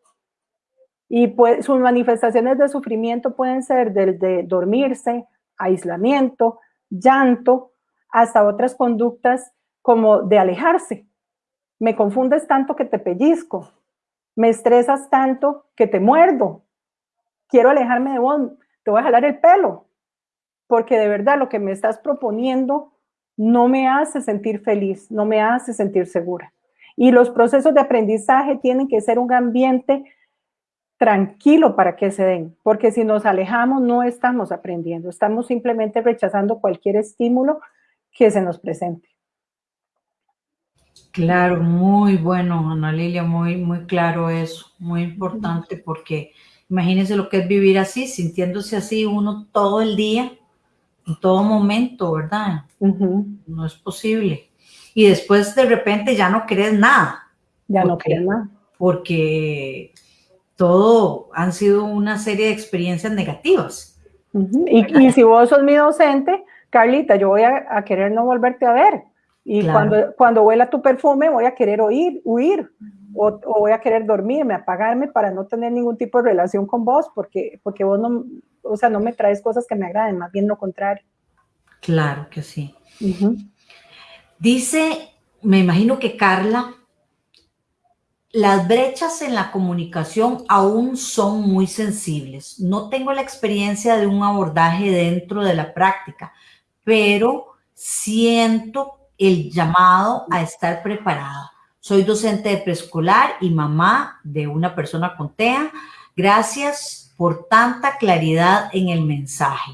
Y pues, sus manifestaciones de sufrimiento pueden ser desde dormirse, aislamiento, llanto, hasta otras conductas como de alejarse, me confundes tanto que te pellizco, me estresas tanto que te muerdo, quiero alejarme de vos, te voy a jalar el pelo, porque de verdad lo que me estás proponiendo no me hace sentir feliz, no me hace sentir segura. Y los procesos de aprendizaje tienen que ser un ambiente tranquilo para que se den, porque si nos alejamos no estamos aprendiendo, estamos simplemente rechazando cualquier estímulo que se nos presente. Claro, muy bueno, Ana Lilia, muy, muy claro eso, muy importante porque imagínense lo que es vivir así, sintiéndose así uno todo el día, en todo momento, ¿verdad? No es posible. Y después de repente ya no crees nada. Ya no crees nada. Porque todo han sido una serie de experiencias negativas. y, si vos sos mi docente, Carlita, yo voy a querer no volverte a ver y cuando, cuando huela tu perfume voy a querer oír, huir o, voy a querer dormirme, apagarme para no tener ningún tipo de relación con vos porque, porque vos no, o sea, no me traes cosas que me agraden, más bien lo contrario. Claro que sí. Dice, me imagino que Carla, las brechas en la comunicación aún son muy sensibles. No tengo la experiencia de un abordaje dentro de la práctica, pero siento el llamado a estar preparada. Soy docente de preescolar y mamá de una persona con TEA. Gracias por tanta claridad en el mensaje.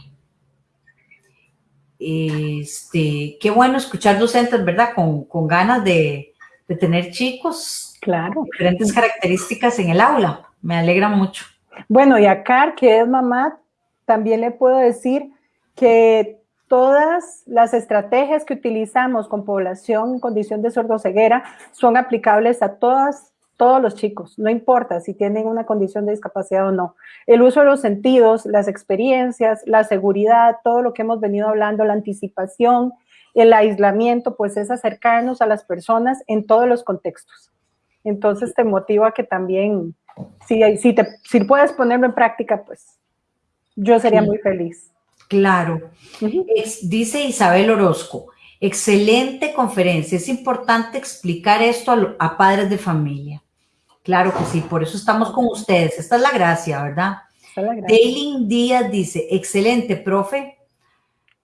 Este, qué bueno escuchar docentes, ¿verdad? Con, ganas de, de, tener chicos. Claro. Diferentes características en el aula. Me alegra mucho. Bueno, y a Car, que es mamá, también le puedo decir que Todas las estrategias que utilizamos con población en condición de sordoceguera son aplicables a todas, todos los chicos, no importa si tienen una condición de discapacidad o no. El uso de los sentidos, las experiencias, la seguridad, todo lo que hemos venido hablando, la anticipación, el aislamiento, pues es acercarnos a las personas en todos los contextos. Entonces te motiva que también, si, si, te, si puedes ponerlo en práctica, pues yo sería muy feliz. Claro. dice Isabel Orozco, excelente conferencia. Es importante explicar esto a, padres de familia. Claro que sí, por eso estamos con ustedes. Esta es la gracia, ¿verdad? Daylin Díaz dice, excelente, profe.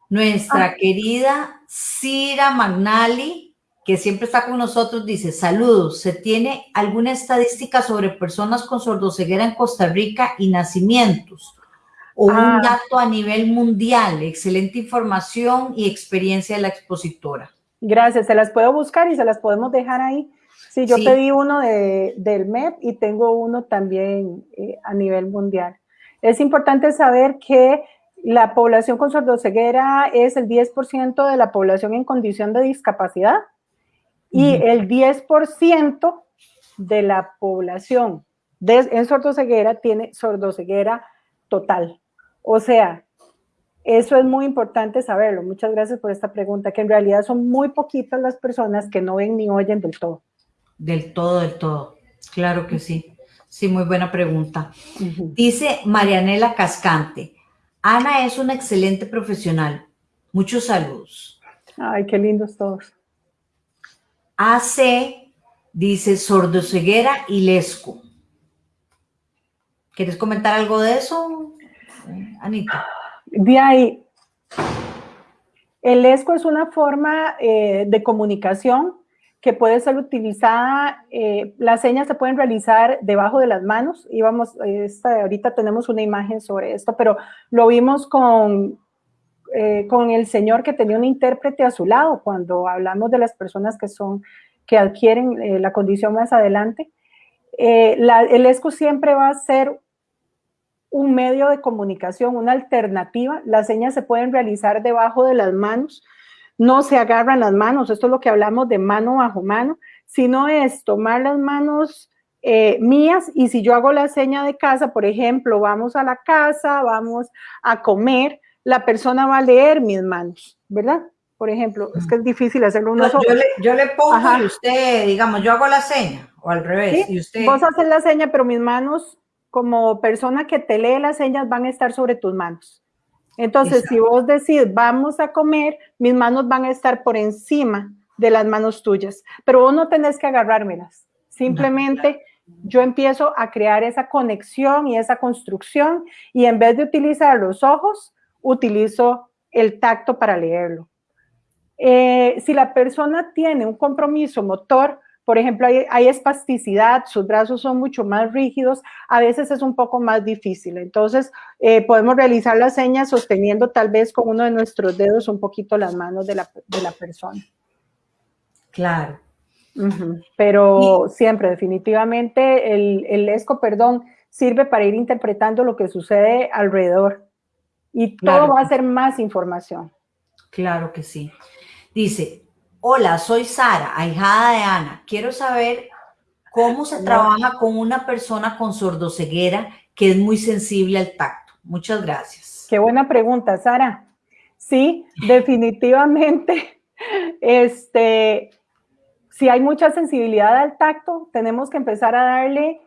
Nuestra ah. querida Cira Magnali, que siempre está con nosotros, dice, saludos, ¿se tiene alguna estadística sobre personas con sordoceguera en Costa Rica y nacimientos? O un ah. dato a nivel mundial. Excelente información y experiencia de la expositora. Gracias, se las puedo buscar y se las podemos dejar ahí. Sí, yo pedí uno de, del MEP y tengo uno también eh, a nivel mundial. Es importante saber que la población con sordoceguera es el 10% de la población en condición de discapacidad y el 10% de la población en sordoceguera tiene sordoceguera total. O sea, eso es muy importante saberlo. Muchas gracias por esta pregunta, que en realidad son muy poquitas las personas que no ven ni oyen del todo. Del todo, del todo. Claro que sí. Sí, muy buena pregunta. Dice Marianela Cascante, Ana es una excelente profesional. Muchos saludos. Ay, qué lindos todos. AC dice sordoceguera y lesco. ¿Quieres comentar algo de eso? Anita. De ahí, el ESCO es una forma eh, de comunicación que puede ser utilizada, eh, las señas se pueden realizar debajo de las manos, y vamos, esta, ahorita tenemos una imagen sobre esto, pero lo vimos con, eh, con el señor que tenía un intérprete a su lado, cuando hablamos de las personas que son, que adquieren la condición más adelante. el ESCO siempre va a ser un medio de comunicación, una alternativa. Las señas se pueden realizar debajo de las manos, no se agarran las manos, esto es lo que hablamos de mano bajo mano, sino es tomar las manos eh, mías y si yo hago la seña de casa, por ejemplo, vamos a la casa, vamos a comer, la persona va a leer mis manos, ¿verdad? Por ejemplo, es que es difícil hacerlo uno solo. Yo le, pongo y usted, digamos, yo hago la seña, o al revés, y usted... Vos haces la seña, pero mis manos como persona que te lee las señas van a estar sobre tus manos. Entonces, si vos decís, vamos a comer, mis manos van a estar por encima de las manos tuyas, pero vos no tenés que agarrármelas. Simplemente yo empiezo a crear esa conexión y esa construcción y en vez de utilizar los ojos, utilizo el tacto para leerlo. Eh, si la persona tiene un compromiso motor, por ejemplo, hay, espasticidad, sus brazos son mucho más rígidos, a veces es un poco más difícil. Entonces, eh, podemos realizar las señas sosteniendo tal vez con uno de nuestros dedos un poquito las manos de la, persona. Claro. Pero siempre, definitivamente, el, el ESCO, perdón, sirve para ir interpretando lo que sucede alrededor. Y todo va a ser más información. Claro que sí. Dice, hola, soy Sara, ahijada de Ana. Quiero saber cómo se trabaja con una persona con sordoceguera que es muy sensible al tacto. Muchas gracias. Qué buena pregunta, Sara. Sí, definitivamente. Este, si hay mucha sensibilidad al tacto, tenemos que empezar a darle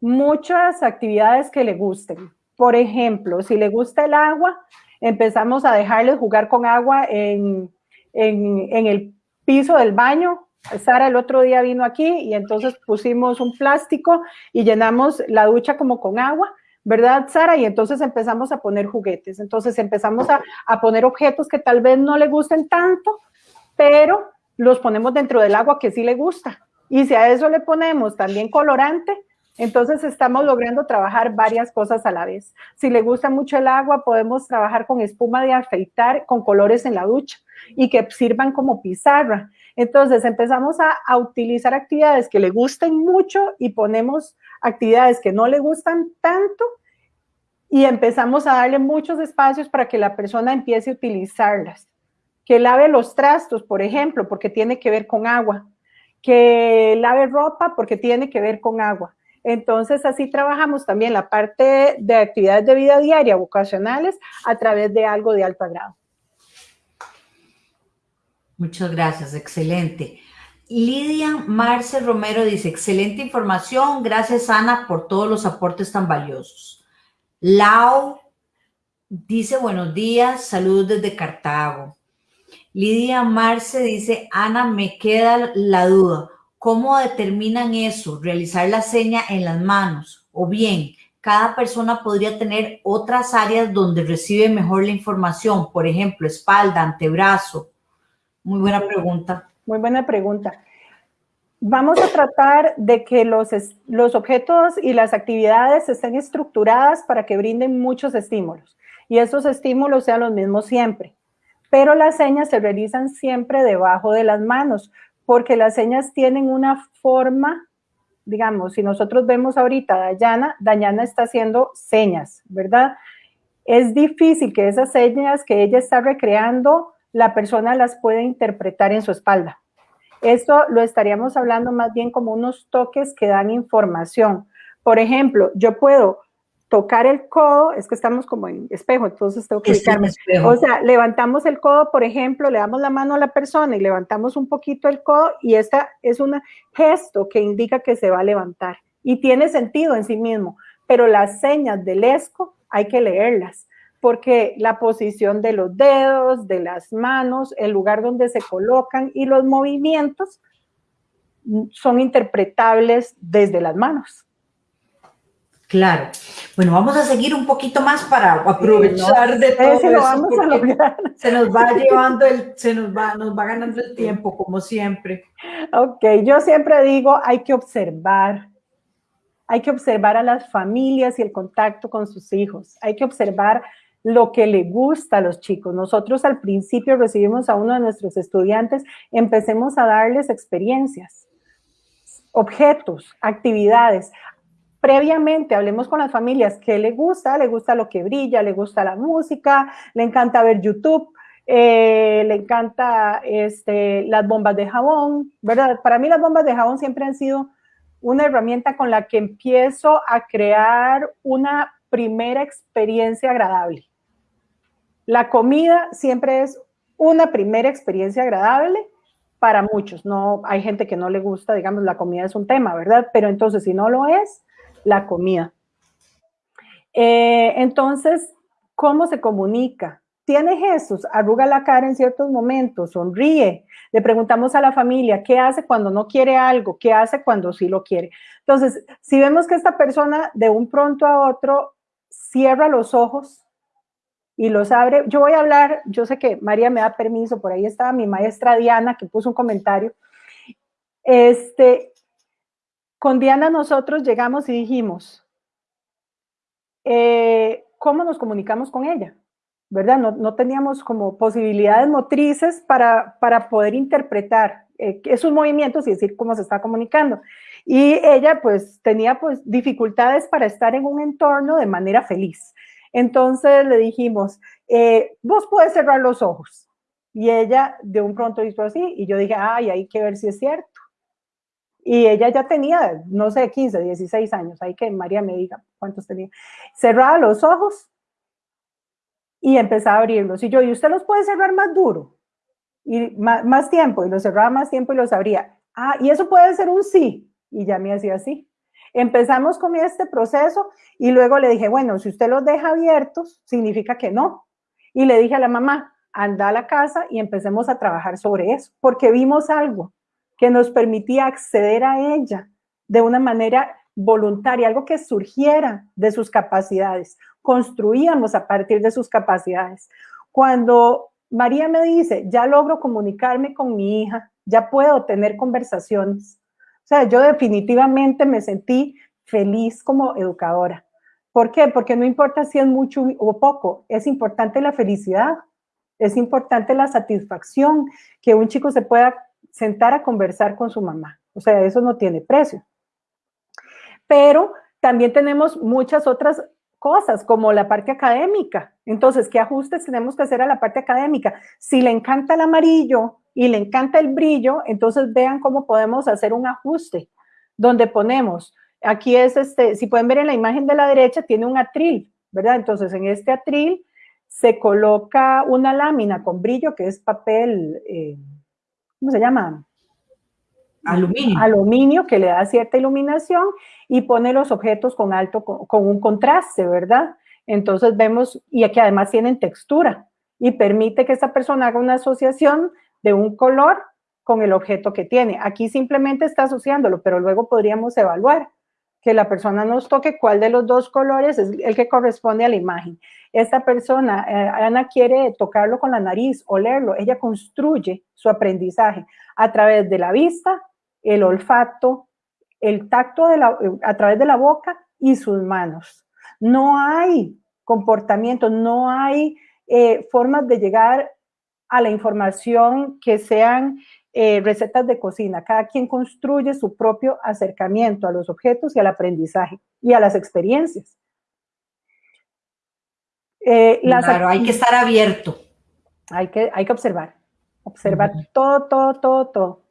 muchas actividades que le gusten. Por ejemplo, si le gusta el agua, empezamos a dejarle jugar con agua en, en, el piso del baño. Sara el otro día vino aquí y entonces pusimos un plástico y llenamos la ducha como con agua, ¿verdad, Sara? Y entonces empezamos a poner juguetes. Entonces empezamos a, a poner objetos que tal vez no le gusten tanto, pero los ponemos dentro del agua que sí le gusta. Y si a eso le ponemos también colorante, entonces estamos logrando trabajar varias cosas a la vez. Si le gusta mucho el agua, podemos trabajar con espuma de afeitar con colores en la ducha y que sirvan como pizarra. Entonces empezamos a, utilizar actividades que le gusten mucho y ponemos actividades que no le gustan tanto y empezamos a darle muchos espacios para que la persona empiece a utilizarlas. Que lave los trastos, por ejemplo, porque tiene que ver con agua. Que lave ropa porque tiene que ver con agua entonces, así trabajamos también la parte de actividades de vida diaria vocacionales a través de algo de alto grado. Muchas gracias, excelente. Lidia Marce Romero dice, excelente información, gracias Ana por todos los aportes tan valiosos. Lau dice, buenos días, saludos desde Cartago. Lidia Marce dice, Ana, me queda la duda, ¿Cómo determinan eso? Realizar la seña en las manos. O bien, cada persona podría tener otras áreas donde recibe mejor la información, por ejemplo, espalda, antebrazo. Muy buena pregunta. Muy buena pregunta. Vamos a tratar de que los, los objetos y las actividades estén estructuradas para que brinden muchos estímulos y esos estímulos sean los mismos siempre. Pero las señas se realizan siempre debajo de las manos, porque las señas tienen una forma, digamos, si nosotros vemos ahorita a Dayana, Dayana está haciendo señas, ¿verdad? Es difícil que esas señas que ella está recreando, la persona las pueda interpretar en su espalda. Esto lo estaríamos hablando más bien como unos toques que dan información. Por ejemplo, yo puedo tocar el codo, es que estamos como en espejo, entonces tengo que ubicarme. O sea, levantamos el codo, por ejemplo, le damos la mano a la persona y levantamos un poquito el codo y esta es un gesto que indica que se va a levantar y tiene sentido en sí mismo, pero las señas del esco hay que leerlas porque la posición de los dedos, de las manos, el lugar donde se colocan y los movimientos son interpretables desde las manos. Claro. Bueno, vamos a seguir un poquito más para aprovechar de todo eso. Se nos va llevando el, se nos va, nos va ganando el tiempo, como siempre. Ok, yo siempre digo, hay que observar. Hay que observar a las familias y el contacto con sus hijos. Hay que observar lo que le gusta a los chicos. Nosotros al principio recibimos a uno de nuestros estudiantes, empecemos a darles experiencias, objetos, actividades previamente hablemos con las familias qué le gusta, le gusta lo que brilla, le gusta la música, le encanta ver YouTube, eh, le encanta este, las bombas de jabón, ¿verdad? Para mí las bombas de jabón siempre han sido una herramienta con la que empiezo a crear una primera experiencia agradable. La comida siempre es una primera experiencia agradable para muchos. No hay gente que no le gusta, digamos, la comida es un tema, ¿verdad? Pero entonces si no lo es, la comida. Eh, entonces, ¿cómo se comunica? Tiene Jesús, arruga la cara en ciertos momentos, sonríe. Le preguntamos a la familia, ¿qué hace cuando no quiere algo? ¿Qué hace cuando sí lo quiere? Entonces, si vemos que esta persona de un pronto a otro cierra los ojos y los abre, yo voy a hablar, yo sé que María me da permiso, por ahí estaba mi maestra Diana que puso un comentario. Este, con Diana nosotros llegamos y dijimos, eh, ¿cómo nos comunicamos con ella? ¿verdad? No, teníamos como posibilidades motrices para, para poder interpretar eh, esos movimientos y decir cómo se está comunicando. Y ella pues tenía pues dificultades para estar en un entorno de manera feliz. Entonces le dijimos, eh, vos puedes cerrar los ojos. Y ella de un pronto hizo así y yo dije, ay, hay que ver si es cierto. Y ella ya tenía, no sé, 15, 16 años, hay que María me diga cuántos tenía. Cerraba los ojos y empezaba a abrirlos. Y yo, ¿y usted los puede cerrar más duro? Y más, tiempo, y los cerraba más tiempo y los abría. Ah, y eso puede ser un sí. Y ya me hacía así. Empezamos con este proceso y luego le dije, bueno, si usted los deja abiertos, significa que no. Y le dije a la mamá, anda a la casa y empecemos a trabajar sobre eso, porque vimos algo que nos permitía acceder a ella de una manera voluntaria, algo que surgiera de sus capacidades. Construíamos a partir de sus capacidades. Cuando María me dice, ya logro comunicarme con mi hija, ya puedo tener conversaciones. Sea, yo definitivamente me sentí feliz como educadora. ¿Por qué? Porque no importa si es mucho o poco, es importante la felicidad, es importante la satisfacción, que un chico se pueda sentar a conversar con su mamá. O sea, eso no tiene precio. Pero también tenemos muchas otras cosas, como la parte académica. Entonces, ¿qué ajustes tenemos que hacer a la parte académica? Si le encanta el amarillo y le encanta el brillo, entonces vean cómo podemos hacer un ajuste, donde ponemos, aquí es este, si pueden ver en la imagen de la derecha, tiene un atril, ¿verdad? Entonces, en este atril se coloca una lámina con brillo, que es papel, eh, ¿cómo se llama? Aluminio. Aluminio que le da cierta iluminación y pone los objetos con alto, con, un contraste, ¿verdad? Entonces vemos, y aquí además tienen textura y permite que esta persona haga una asociación de un color con el objeto que tiene. Aquí simplemente está asociándolo, pero luego podríamos evaluar que la persona nos toque cuál de los dos colores es el que corresponde a la imagen. Esta persona, eh, Ana quiere tocarlo con la nariz, olerlo, ella construye su aprendizaje a través de la vista, el olfato, el tacto la, a través de la boca y sus manos. No hay comportamiento, no hay eh, formas de llegar a la información que sean eh, recetas de cocina. Cada quien construye su propio acercamiento a los objetos y al aprendizaje y a las experiencias. Eh, claro, hay que estar abierto. Hay que, hay que observar, observar todo, todo, todo, todo.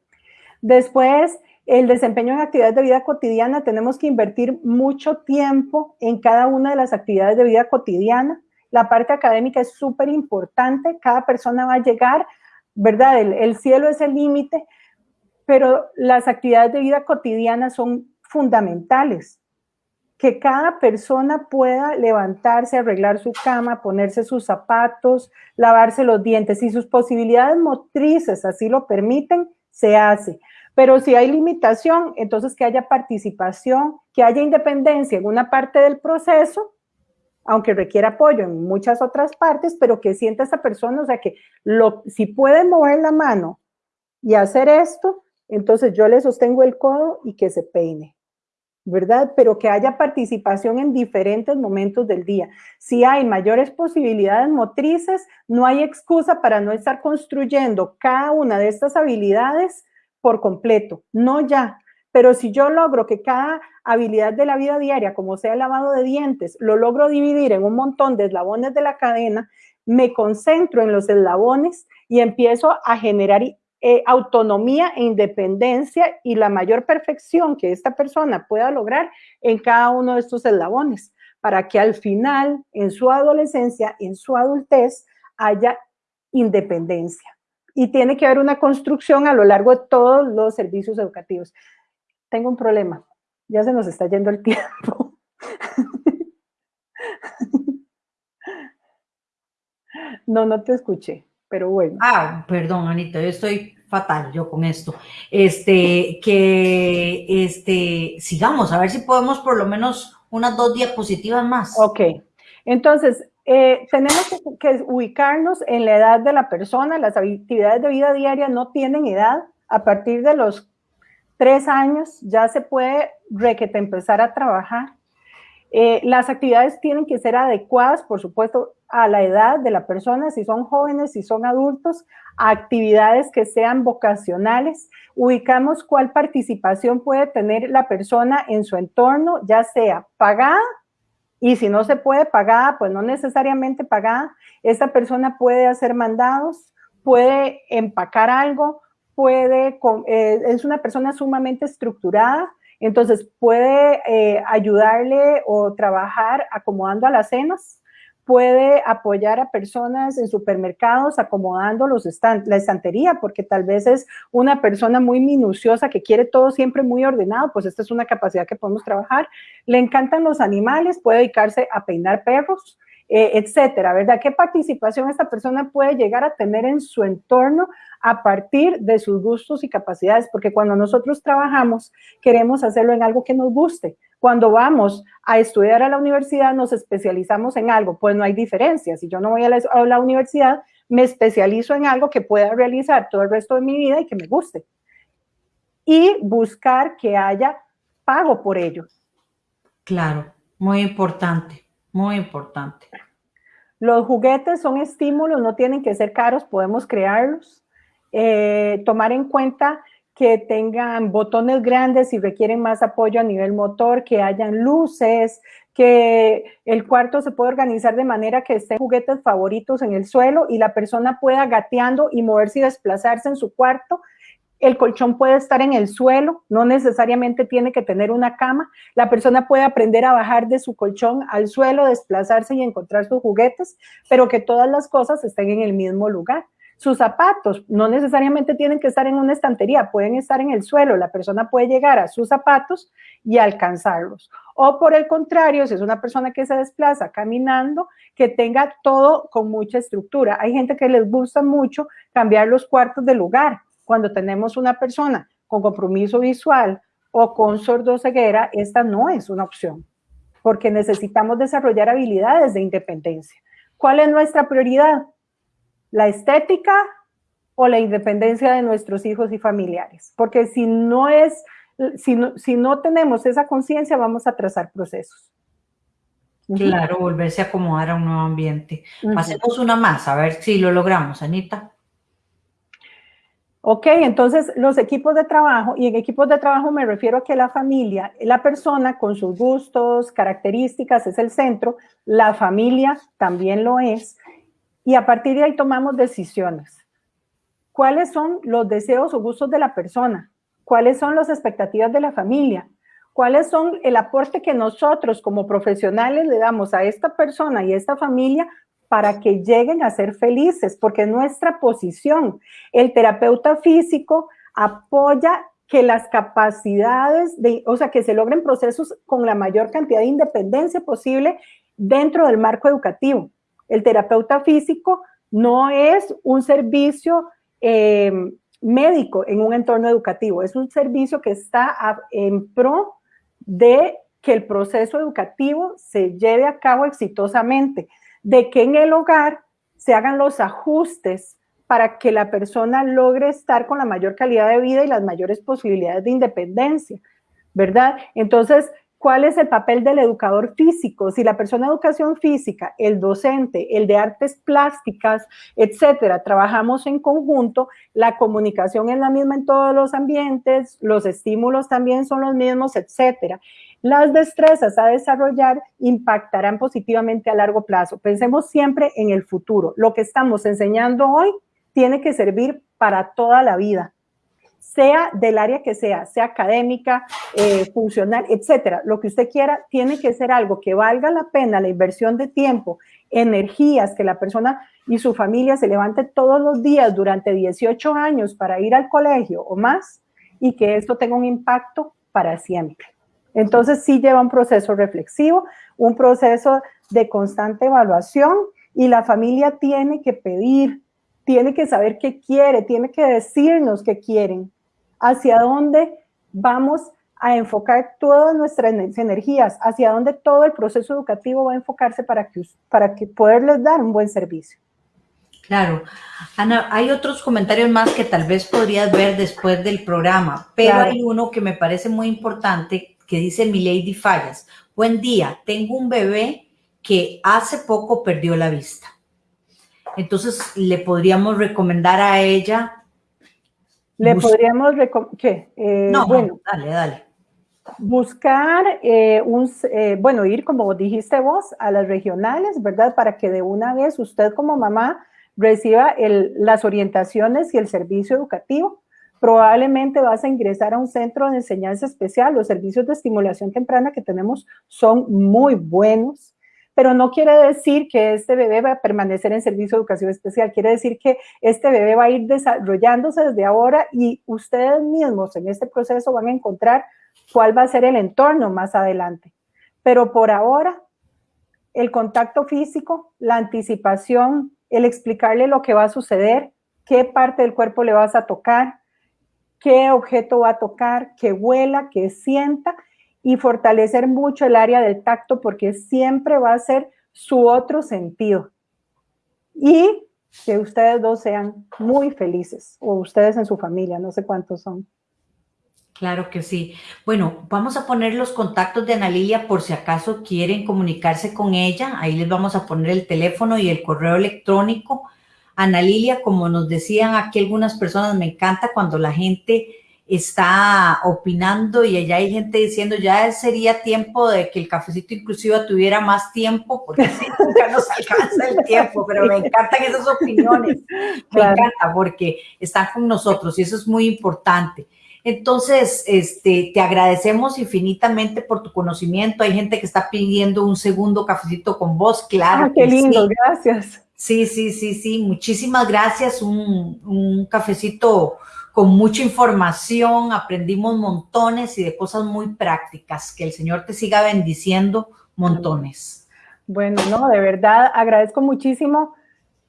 Después, el desempeño en actividades de vida cotidiana, tenemos que invertir mucho tiempo en cada una de las actividades de vida cotidiana. La parte académica es súper importante, cada persona va a llegar, ¿verdad? El, cielo es el límite, pero las actividades de vida cotidiana son fundamentales. Que cada persona pueda levantarse, arreglar su cama, ponerse sus zapatos, lavarse los dientes. y sus posibilidades motrices así lo permiten, se hace. Pero si hay limitación, entonces que haya participación, que haya independencia en una parte del proceso, aunque requiera apoyo en muchas otras partes, pero que sienta esa persona, o sea, que si puede mover la mano y hacer esto, entonces yo le sostengo el codo y que se peine, ¿verdad? Pero que haya participación en diferentes momentos del día. Si hay mayores posibilidades motrices, no hay excusa para no estar construyendo cada una de estas habilidades por completo, no ya. Pero si yo logro que cada habilidad de la vida diaria, como sea el lavado de dientes, lo logro dividir en un montón de eslabones de la cadena, me concentro en los eslabones y empiezo a generar eh, autonomía e independencia y la mayor perfección que esta persona pueda lograr en cada uno de estos eslabones, para que al final, en su adolescencia, en su adultez, haya independencia y tiene que haber una construcción a lo largo de todos los servicios educativos. Tengo un problema, ya se nos está yendo el tiempo. No, no te escuché, pero bueno. Ah, perdón, Anita, yo estoy fatal yo con esto. Este, que, este, sigamos, a ver si podemos por lo menos unas dos diapositivas más. Ok, entonces, eh, tenemos que, ubicarnos en la edad de la persona, las actividades de vida diaria no tienen edad, a partir de los tres años ya se puede empezar a trabajar. Eh, las actividades tienen que ser adecuadas, por supuesto, a la edad de la persona, si son jóvenes, si son adultos, actividades que sean vocacionales. Ubicamos cuál participación puede tener la persona en su entorno, ya sea pagada, y si no se puede pagada, pues no necesariamente pagada. Esta persona puede hacer mandados, puede empacar algo, puede, eh, es una persona sumamente estructurada, entonces puede eh, ayudarle o trabajar acomodando a las cenas, puede apoyar a personas en supermercados acomodando los la estantería, porque tal vez es una persona muy minuciosa que quiere todo siempre muy ordenado, pues esta es una capacidad que podemos trabajar. Le encantan los animales, puede dedicarse a peinar perros, eh, etcétera, ¿verdad? ¿Qué participación esta persona puede llegar a tener en su entorno a partir de sus gustos y capacidades? Porque cuando nosotros trabajamos, queremos hacerlo en algo que nos guste. Cuando vamos a estudiar a la universidad, nos especializamos en algo, pues no hay diferencia. Si yo no voy a la, a la universidad, me especializo en algo que pueda realizar todo el resto de mi vida y que me guste. Y buscar que haya pago por ello. Claro, muy importante. Muy importante. Los juguetes son estímulos, no tienen que ser caros, podemos crearlos. Eh, tomar en cuenta que tengan botones grandes y requieren más apoyo a nivel motor, que hayan luces, que el cuarto se pueda organizar de manera que estén juguetes favoritos en el suelo y la persona pueda gateando y moverse y desplazarse en su cuarto el colchón puede estar en el suelo, no necesariamente tiene que tener una cama. La persona puede aprender a bajar de su colchón al suelo, desplazarse y encontrar sus juguetes, pero que todas las cosas estén en el mismo lugar. Sus zapatos no necesariamente tienen que estar en una estantería, pueden estar en el suelo. La persona puede llegar a sus zapatos y alcanzarlos. O por el contrario, si es una persona que se desplaza caminando, que tenga todo con mucha estructura. Hay gente que les gusta mucho cambiar los cuartos de lugar cuando tenemos una persona con compromiso visual o con sordoceguera, esta no es una opción, porque necesitamos desarrollar habilidades de independencia. ¿Cuál es nuestra prioridad? ¿La estética o la independencia de nuestros hijos y familiares? Porque si no es, si no, si no tenemos esa conciencia, vamos a trazar procesos. Claro, volverse a acomodar a un nuevo ambiente. Hacemos una más, a ver si lo logramos, Anita. Ok, entonces los equipos de trabajo, y en equipos de trabajo me refiero a que la familia, la persona con sus gustos, características es el centro, la familia también lo es, y a partir de ahí tomamos decisiones. ¿Cuáles son los deseos o gustos de la persona? ¿Cuáles son las expectativas de la familia? ¿Cuáles son el aporte que nosotros como profesionales le damos a esta persona y a esta familia para que lleguen a ser felices, porque nuestra posición, el terapeuta físico apoya que las capacidades, de, o sea, que se logren procesos con la mayor cantidad de independencia posible dentro del marco educativo. El terapeuta físico no es un servicio eh, médico en un entorno educativo, es un servicio que está en pro de que el proceso educativo se lleve a cabo exitosamente de que en el hogar se hagan los ajustes para que la persona logre estar con la mayor calidad de vida y las mayores posibilidades de independencia, ¿verdad? Entonces, ¿cuál es el papel del educador físico? Si la persona de educación física, el docente, el de artes plásticas, etcétera, trabajamos en conjunto, la comunicación es la misma en todos los ambientes, los estímulos también son los mismos, etcétera. Las destrezas a desarrollar impactarán positivamente a largo plazo. Pensemos siempre en el futuro. Lo que estamos enseñando hoy tiene que servir para toda la vida, sea del área que sea, sea académica, eh, funcional, etcétera. Lo que usted quiera tiene que ser algo que valga la pena la inversión de tiempo, energías, que la persona y su familia se levante todos los días durante 18 años para ir al colegio o más y que esto tenga un impacto para siempre. Entonces sí lleva un proceso reflexivo, un proceso de constante evaluación y la familia tiene que pedir, tiene que saber qué quiere, tiene que decirnos qué quieren, hacia dónde vamos a enfocar todas nuestras energías, hacia dónde todo el proceso educativo va a enfocarse para que, para que poderles dar un buen servicio. Claro. Ana, hay otros comentarios más que tal vez podrías ver después del programa, pero hay uno que me parece muy importante que dice mi Lady Fallas. Buen día, tengo un bebé que hace poco perdió la vista. Entonces, le podríamos recomendar a ella. Le podríamos recomendar. ¿Qué? Eh, no, bueno, dale, dale. Buscar eh, un, eh, bueno, ir como dijiste vos a las regionales, ¿verdad? Para que de una vez usted como mamá reciba el, las orientaciones y el servicio educativo. Probablemente vas a ingresar a un centro de enseñanza especial. Los servicios de estimulación temprana que tenemos son muy buenos pero no quiere decir que este bebé va a permanecer en servicio de educación especial, quiere decir que este bebé va a ir desarrollándose desde ahora y ustedes mismos en este proceso van a encontrar cuál va a ser el entorno más adelante. Pero por ahora, el contacto físico, la anticipación, el explicarle lo que va a suceder, qué parte del cuerpo le vas a tocar, qué objeto va a tocar, que huela, que sienta y fortalecer mucho el área del tacto porque siempre va a ser su otro sentido. Y que ustedes dos sean muy felices, o ustedes en su familia, no sé cuántos son. Claro que sí. Bueno, vamos a poner los contactos de Ana por si acaso quieren comunicarse con ella. Ahí les vamos a poner el teléfono y el correo electrónico. Ana Lilia, como nos decían aquí algunas personas, me encanta cuando la gente está opinando y allá hay gente diciendo ya sería tiempo de que el cafecito inclusive tuviera más tiempo, porque así nunca nos alcanza el tiempo, pero me encantan esas opiniones, me encanta porque están con nosotros y eso es muy importante. Entonces, este, te agradecemos infinitamente por tu conocimiento. Hay gente que está pidiendo un segundo cafecito con vos, claro. Ah, qué lindo, gracias. Sí, sí, sí, sí, muchísimas gracias. Un, cafecito con mucha información, aprendimos montones y de cosas muy prácticas. Que el Señor te siga bendiciendo montones. Bueno, no, de verdad agradezco muchísimo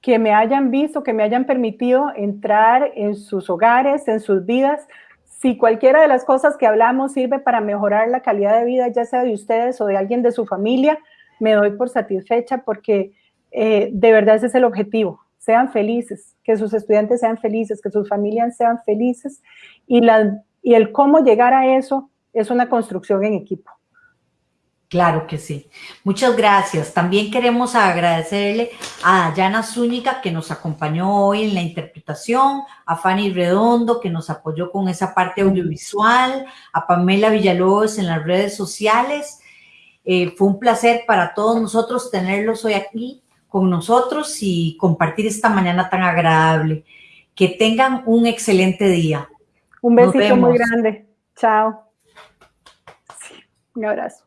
que me hayan visto, que me hayan permitido entrar en sus hogares, en sus vidas. Si cualquiera de las cosas que hablamos sirve para mejorar la calidad de vida, ya sea de ustedes o de alguien de su familia, me doy por satisfecha porque eh, de verdad ese es el objetivo, sean felices, que sus estudiantes sean felices, que sus familias sean felices y, la, y el cómo llegar a eso es una construcción en equipo. Claro que sí. Muchas gracias. También queremos agradecerle a Dayana Zúñiga que nos acompañó hoy en la interpretación, a Fanny Redondo que nos apoyó con esa parte audiovisual, a Pamela Villalobos en las redes sociales. Eh, fue un placer para todos nosotros tenerlos hoy aquí con nosotros y compartir esta mañana tan agradable. Que tengan un excelente día. Un besito muy grande. Chao. un abrazo.